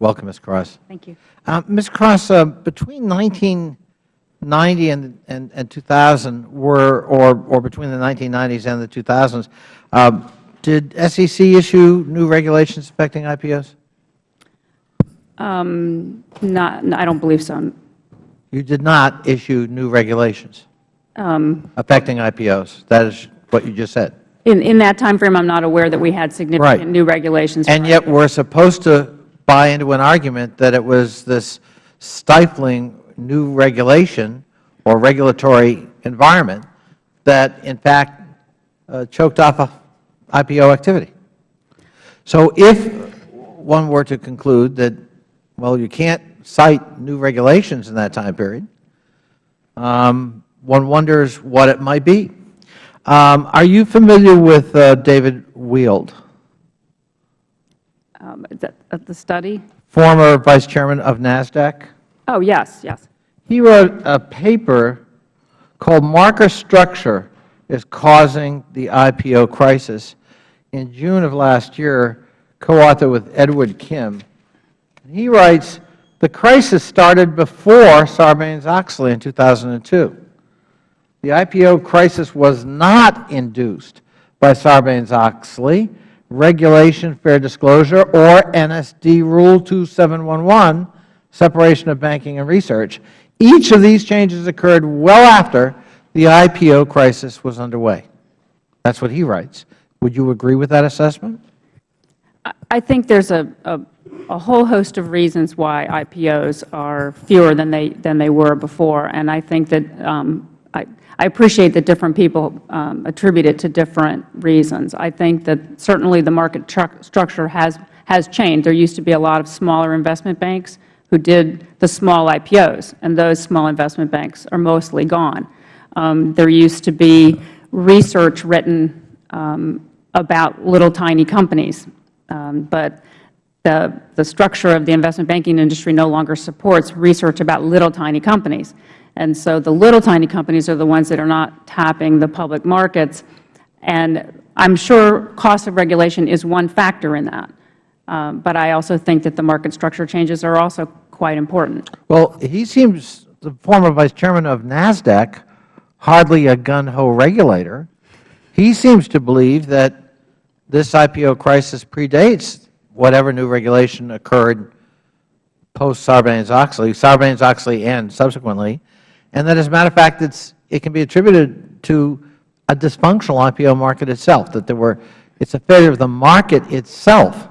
Welcome, Ms. Cross. Thank you. Uh, Ms. Cross, uh, between 1990 and, and, and 2000, were, or, or between the 1990s and the 2000s, uh, did SEC issue new regulations affecting IPOs? Um, not, I don't believe so. You did not issue new regulations. affecting IPOs. That is what you just said. In, in that time frame, I'm not aware that we had significant Right. new regulations. And yet we're supposed to buy into an argument that it was this stifling new regulation or regulatory environment that, in fact, uh, choked off a IPO activity. So if one were to conclude that, well, you can't cite new regulations in that time period, um, one wonders what it might be. Um, are you familiar with uh, David Weild? Um, is that- The study? former Vice Chairman of NASDAQ. Oh, yes, yes. He wrote a paper called Market Structure is Causing the IPO Crisis in June of last year, co-authored with Edward Kim. He writes, the crisis started before Sarbanes-Oxley in 2002. The IPO crisis was not induced by Sarbanes-Oxley, regulation, fair disclosure, or NASD Rule 2711, separation of banking and research. Each of these changes occurred well after the IPO crisis was underway. That's what he writes. Would you agree with that assessment? I- think there's a, a, a whole host of reasons why IPOs are fewer than they, than they were before, and I think that um, I, I appreciate that different people um, attribute it to different reasons. I think that certainly the market structure has, has changed. There used to be a lot of smaller investment banks who did the small IPOs, and those small investment banks are mostly gone. Um, there used to be research written um, about little tiny companies, um, but the, the structure of the investment banking industry no longer supports research about little tiny companies. And so the little tiny companies are the ones that are not tapping the public markets. And I'm sure cost of regulation is one factor in that. Um, but I also think that the market structure changes are also quite important. Well, he seems, the former Vice Chairman of NASDAQ, hardly a gun-ho regulator. He seems to believe that this IPO crisis predates whatever new regulation occurred post-Sarbanes-Oxley, Sarbanes-Oxley and subsequently, and that as a matter of fact, it can be attributed to a dysfunctional IPO market itself, that there were, it's a failure of the market itself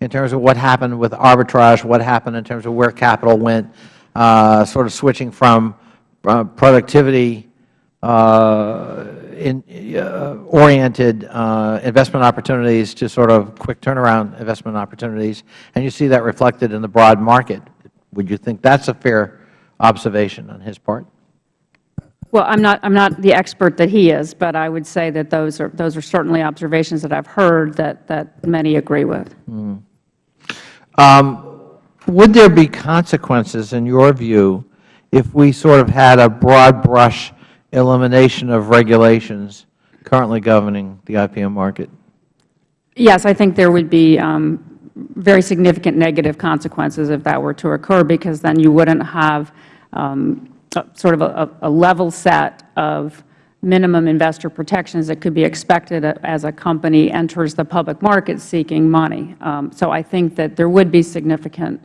in terms of what happened with arbitrage, what happened in terms of where capital went, uh, sort of switching from uh, productivity in, uh, oriented uh, investment opportunities to sort of quick turnaround investment opportunities, and you see that reflected in the broad market. Would you think that's a fair observation on his part? Well, I'm not, I'm not the expert that he is, but I would say that those are, those are certainly observations that I've heard that, that many agree with. Um, would there be consequences, in your view, if we sort of had a broad brush elimination of regulations currently governing the IPM market? Yes, I think there would be um, very significant negative consequences if that were to occur, because then you wouldn't have um, a- sort of a, a level set of minimum investor protections that could be expected as a company enters the public market seeking money. Um, So I think that there would be significant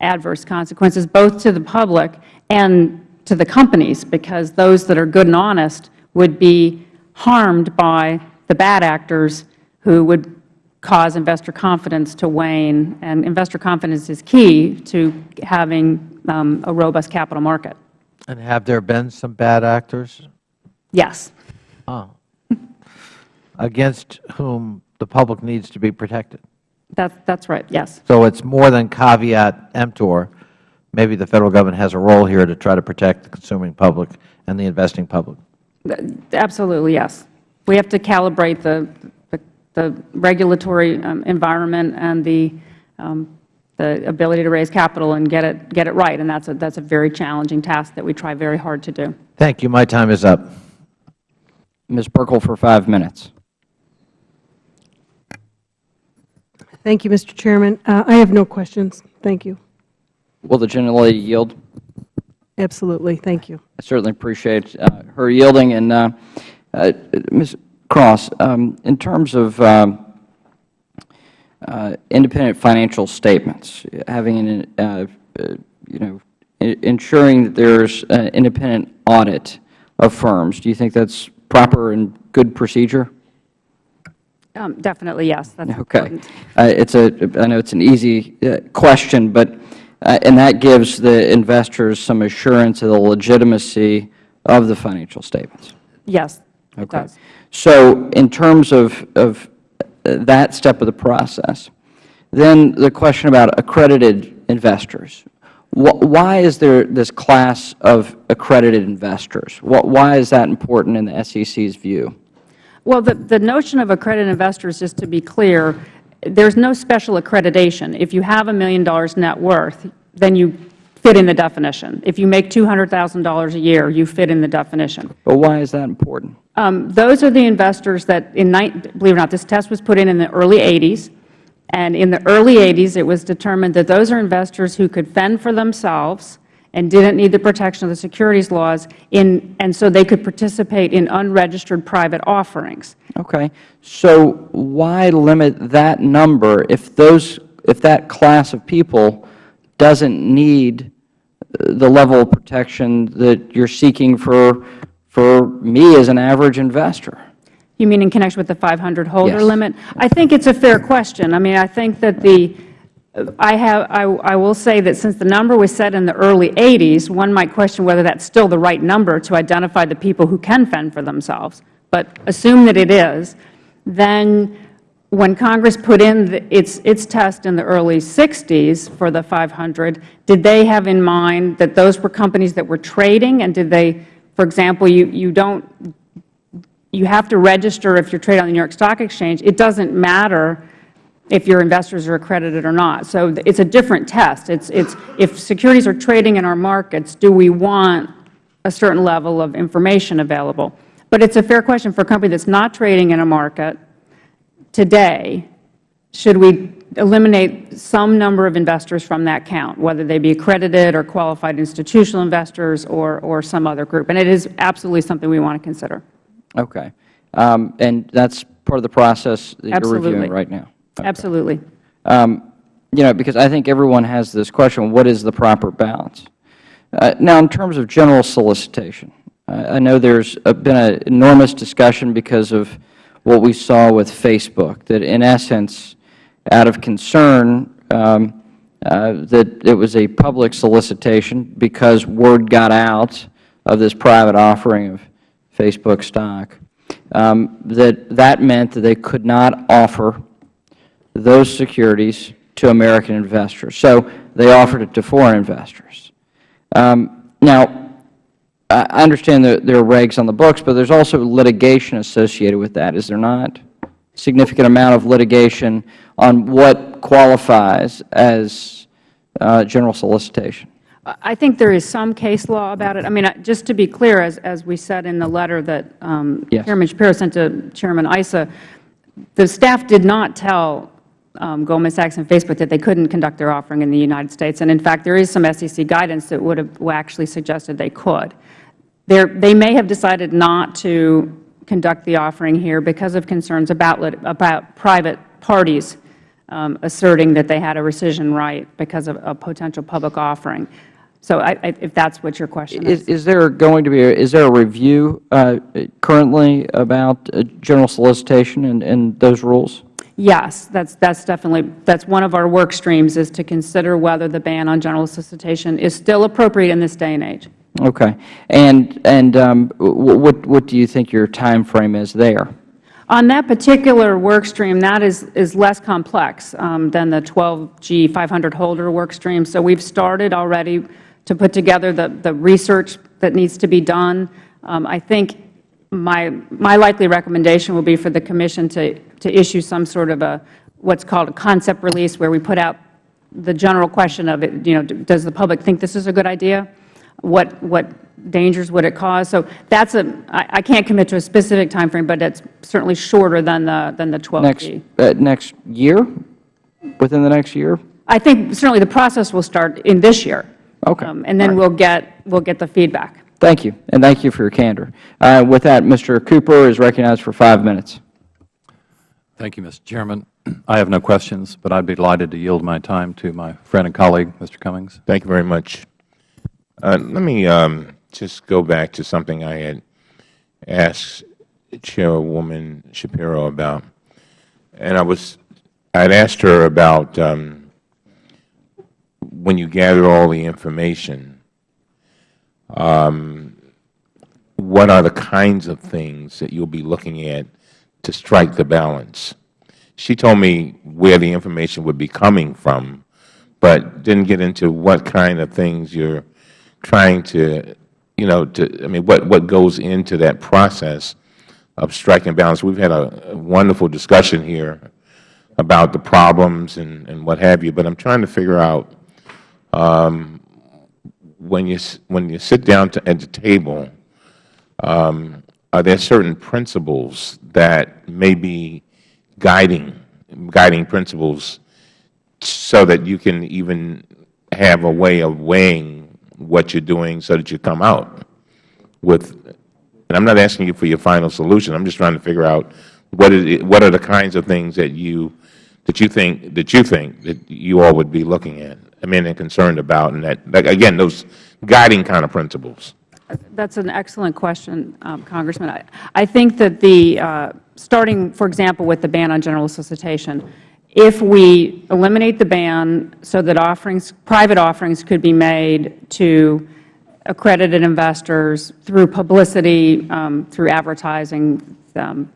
adverse consequences, both to the public and to the companies, because those that are good and honest would be harmed by the bad actors who would cause investor confidence to wane, and investor confidence is key to having um, a robust capital market. And have there been some bad actors Yes. oh, against whom the public needs to be protected? That's, that's right, yes. So it's more than caveat emptor. Maybe the Federal Government has a role here to try to protect the consuming public and the investing public. Absolutely, yes. We have to calibrate the, the- the regulatory um, environment and the, um, the ability to raise capital and get it, get it right, and that's a, that's a very challenging task that we try very hard to do. Thank you. My time is up. Ms. Buerkle for five minutes. Thank you, Mr. Chairman. Uh, I have no questions. Thank you. Will the gentlelady yield? Absolutely. Thank you. I certainly appreciate uh, her yielding. And uh, uh, Ms. Cross, um, in terms of um, uh, independent financial statements, having an, uh, uh, you know, ensuring that there's an independent audit of firms. Do you think that's proper and good procedure? Um, Definitely, yes. That's Okay. important. Uh, It's a, I know it's an easy uh, question, but, uh, and that gives the investors some assurance of the legitimacy of the financial statements. Yes, it Okay. does. So in terms of, of uh, that step of the process, then the question about accredited investors. Why is there this class of accredited investors? Why is that important in the SEC's view? Well, the, the notion of accredited investors, just to be clear, there's no special accreditation. If you have a million dollars net worth, then you fit in the definition. If you make $200,000 a year, you fit in the definition. But why is that important? Um, those are the investors that, in believe it or not, this test was put in in the early 80s. And in the early 80s, it was determined that those are investors who could fend for themselves and didn't need the protection of the securities laws, in, and so they could participate in unregistered private offerings. Okay. So why limit that number if those, if that class of people doesn't need uh, the level of protection that you're seeking for, for me as an average investor? You mean in connection with the 500 holder Yes. limit? I think it's a fair question. I mean, I think that the, I have, I, I will say that since the number was set in the early 80s, one might question whether that's still the right number to identify the people who can fend for themselves. But assume that it is, then when Congress put in the, its, its test in the early 60s for the 500, did they have in mind that those were companies that were trading? And did they, for example, you, you don't you have to register if you're traded on the New York Stock Exchange. It doesn't matter if your investors are accredited or not. So it's a different test. It's, it's, if securities are trading in our markets, do we want a certain level of information available? But it's a fair question for a company that's not trading in a market today, should we eliminate some number of investors from that count, whether they be accredited or qualified institutional investors or, or some other group? And it is absolutely something we want to consider. Okay. Um, and that's part of the process that you're reviewing right now? Absolutely. Um, you know, because I think everyone has this question, what is the proper balance? Uh, now, in terms of general solicitation, uh, I know there has been an enormous discussion because of what we saw with Facebook, that in essence, out of concern um, uh, that it was a public solicitation because word got out of this private offering of Facebook stock, um, that that meant that they could not offer those securities to American investors. So they offered it to foreign investors. Um, now, I understand that there are regs on the books, but there's also litigation associated with that, is there not? Significant amount of litigation on what qualifies as uh, general solicitation. I think there is some case law about it. I mean, just to be clear, as, as we said in the letter that um, Yes. Chairman Schapiro sent to Chairman Issa, the staff did not tell um, Goldman Sachs and Facebook that they couldn't conduct their offering in the United States. And in fact, there is some SEC guidance that would have actually suggested they could. They're, they may have decided not to conduct the offering here because of concerns about, about private parties um, asserting that they had a rescission right because of a potential public offering. So I, I, if that's what your question is. Is, is there going to be, a, is there a review uh, currently about uh, general solicitation and, and those rules? Yes, that's, that's definitely, that's one of our work streams is to consider whether the ban on general solicitation is still appropriate in this day and age. Okay. And, and um, what, what do you think your time frame is there? On that particular work stream, that is, is less complex um, than the 12G 500 holder work stream. So we've started already to put together the, the research that needs to be done. Um, I think my, my likely recommendation will be for the Commission to, to issue some sort of a, what's called a concept release, where we put out the general question of, it, you know, does the public think this is a good idea? What, what dangers would it cause? So that's a, I, I can't commit to a specific time frame, but it's certainly shorter than the, than the 12G. Next, uh, next year? Within the next year? I think certainly the process will start in this year. Okay. Um, And then we'll get, we'll get the feedback. Thank you, and thank you for your candor. Uh, with that, Mr. Cooper is recognized for five minutes. Thank you, Mr. Chairman. I have no questions, but I'd be delighted to yield my time to my friend and colleague, Mr. Cummings. Thank you very much. Uh, let me um, just go back to something I had asked Chairwoman Schapiro about. And I was, I had asked her about um, when you gather all the information, what are the kinds of things that you'll be looking at to strike the balance? She told me where the information would be coming from, but didn't get into what kind of things you're trying to, you know, to, I mean, what, what goes into that process of striking balance. We've had a, a wonderful discussion here about the problems and, and what have you, but I'm trying to figure out um, when you when you sit down to, at the table, um, are there certain principles that may be guiding guiding principles so that you can even have a way of weighing what you're doing so that you come out with and I'm not asking you for your final solution. I'm just trying to figure out what is what are the kinds of things that you that you think that you think that you all would be looking at. I mean, and concerned about, and that, again, those guiding kind of principles. That's an excellent question, um, Congressman. I, I think that the, uh, starting, for example, with the ban on general solicitation, if we eliminate the ban so that offerings, private offerings could be made to accredited investors through publicity, um, through advertising, um,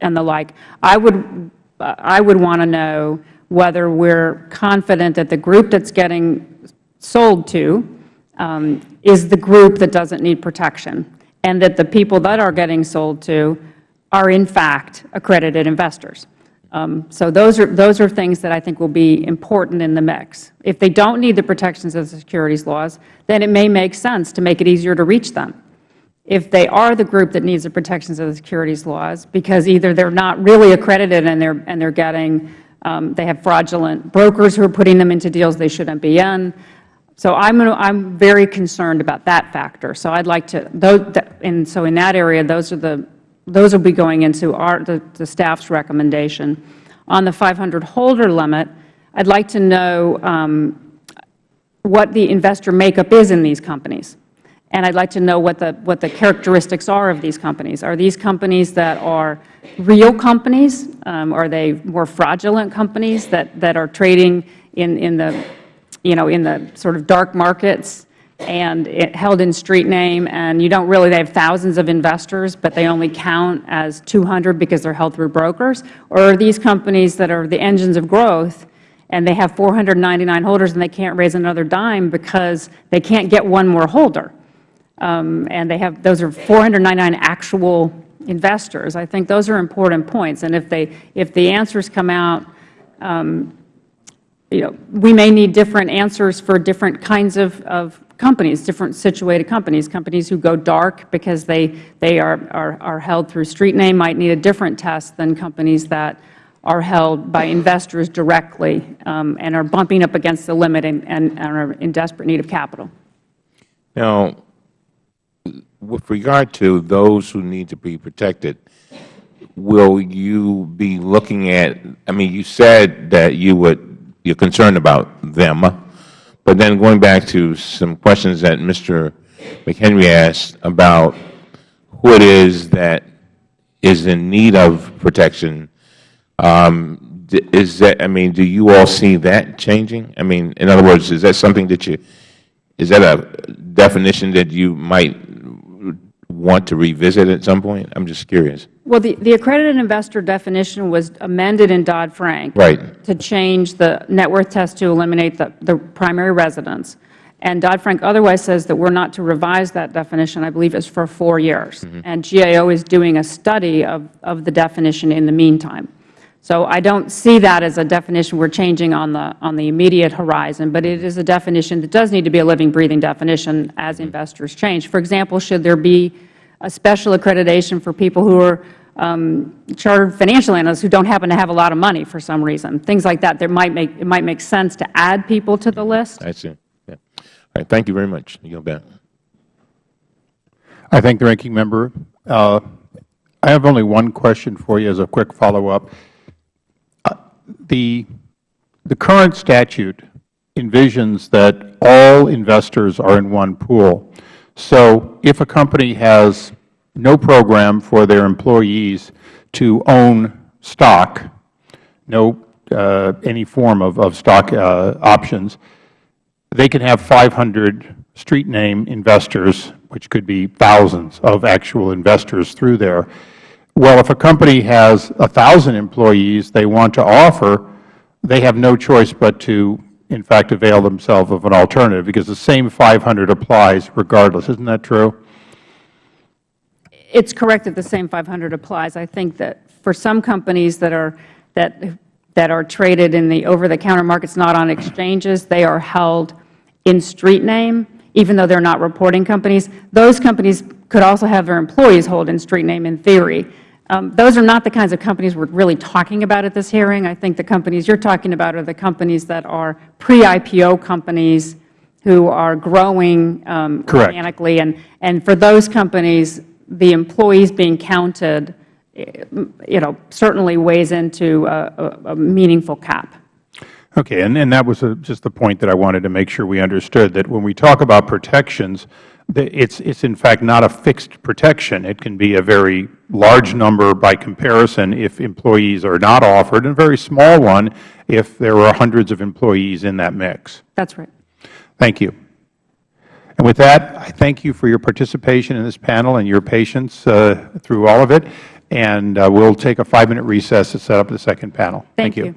and the like, I would, I would want to know whether we're confident that the group that's getting sold to um, is the group that doesn't need protection, and that the people that are getting sold to are, in fact, accredited investors. Um, so those are, those are things that I think will be important in the mix. If they don't need the protections of the securities laws, then it may make sense to make it easier to reach them. If they are the group that needs the protections of the securities laws, because either they're not really accredited and they're, and they're getting they have fraudulent brokers who are putting them into deals they shouldn't be in. So I'm, I'm very concerned about that factor. So I'd like to, those, and so in that area, those are the, those will be going into our, the, the staff's recommendation. On the 500 holder limit, I'd like to know um, what the investor makeup is in these companies. And I'd like to know what the, what the characteristics are of these companies. Are these companies that are real companies? Um, are they more fraudulent companies that, that are trading in, in, the, you know, in the sort of dark markets and it, held in street name and you don't really, they have thousands of investors, but they only count as 200 because they're held through brokers? Or are these companies that are the engines of growth and they have 499 holders and they can't raise another dime because they can't get one more holder? Um, and they have those are 499 actual investors. I think those are important points. And if they if the answers come out, um, you know, we may need different answers for different kinds of, of companies, different situated companies. Companies who go dark because they they are, are are held through street name might need a different test than companies that are held by investors directly um, and are bumping up against the limit and, and, and are in desperate need of capital. Now, with regard to those who need to be protected, will you be looking at, I mean, you said that you would, you're concerned about them, but then going back to some questions that Mr. McHenry asked about who it is that is in need of protection, um, is that, I mean, do you all see that changing? I mean, in other words, is that something that you, is that a definition that you might want to revisit at some point? I'm just curious. Well, the, the accredited investor definition was amended in Dodd-Frank right. to change the net worth test to eliminate the, the primary residence. And Dodd-Frank otherwise says that we're not to revise that definition. I believe it's for four years. Mm -hmm. And GAO is doing a study of, of the definition in the meantime. So I don't see that as a definition we're changing on the, on the immediate horizon, but it is a definition that does need to be a living, breathing definition as investors change. For example, should there be a special accreditation for people who are um, chartered financial analysts who don't happen to have a lot of money for some reason, things like that. There might make, it might make sense to add people to the list. I see. Yeah. All right. Thank you very much. You go back. I thank the ranking member. Uh, I have only one question for you as a quick follow-up the, the current statute envisions that all investors are in one pool. So if a company has no program for their employees to own stock, no uh, any form of, of stock uh, options, they can have 500 street name investors, which could be thousands of actual investors through there. Well, if a company has 1,000 employees they want to offer, they have no choice but to, in fact, avail themselves of an alternative because the same 500 applies regardless. Isn't that true? It's correct that the same 500 applies. I think that for some companies that are that that are traded in the over-the-counter markets, not on exchanges, they are held in street name, even though they're not reporting companies. Those companies could also have their employees hold in street name in theory. Um, those are not the kinds of companies we're really talking about at this hearing. I think the companies you're talking about are the companies that are pre-IPO companies who are growing um, organically. And, and for those companies, the employees being counted, eh, you know, certainly weighs into a, a, a meaningful cap. Okay, and, and that was a, just the point that I wanted to make sure we understood, that when we talk about protections, it's, it's in fact not a fixed protection. It can be a very large number by comparison if employees are not offered, and a very small one if there are hundreds of employees in that mix. That's right. Thank you. And with that, I thank you for your participation in this panel and your patience uh, through all of it. And uh, we'll take a five-minute recess to set up the second panel. Thank, you.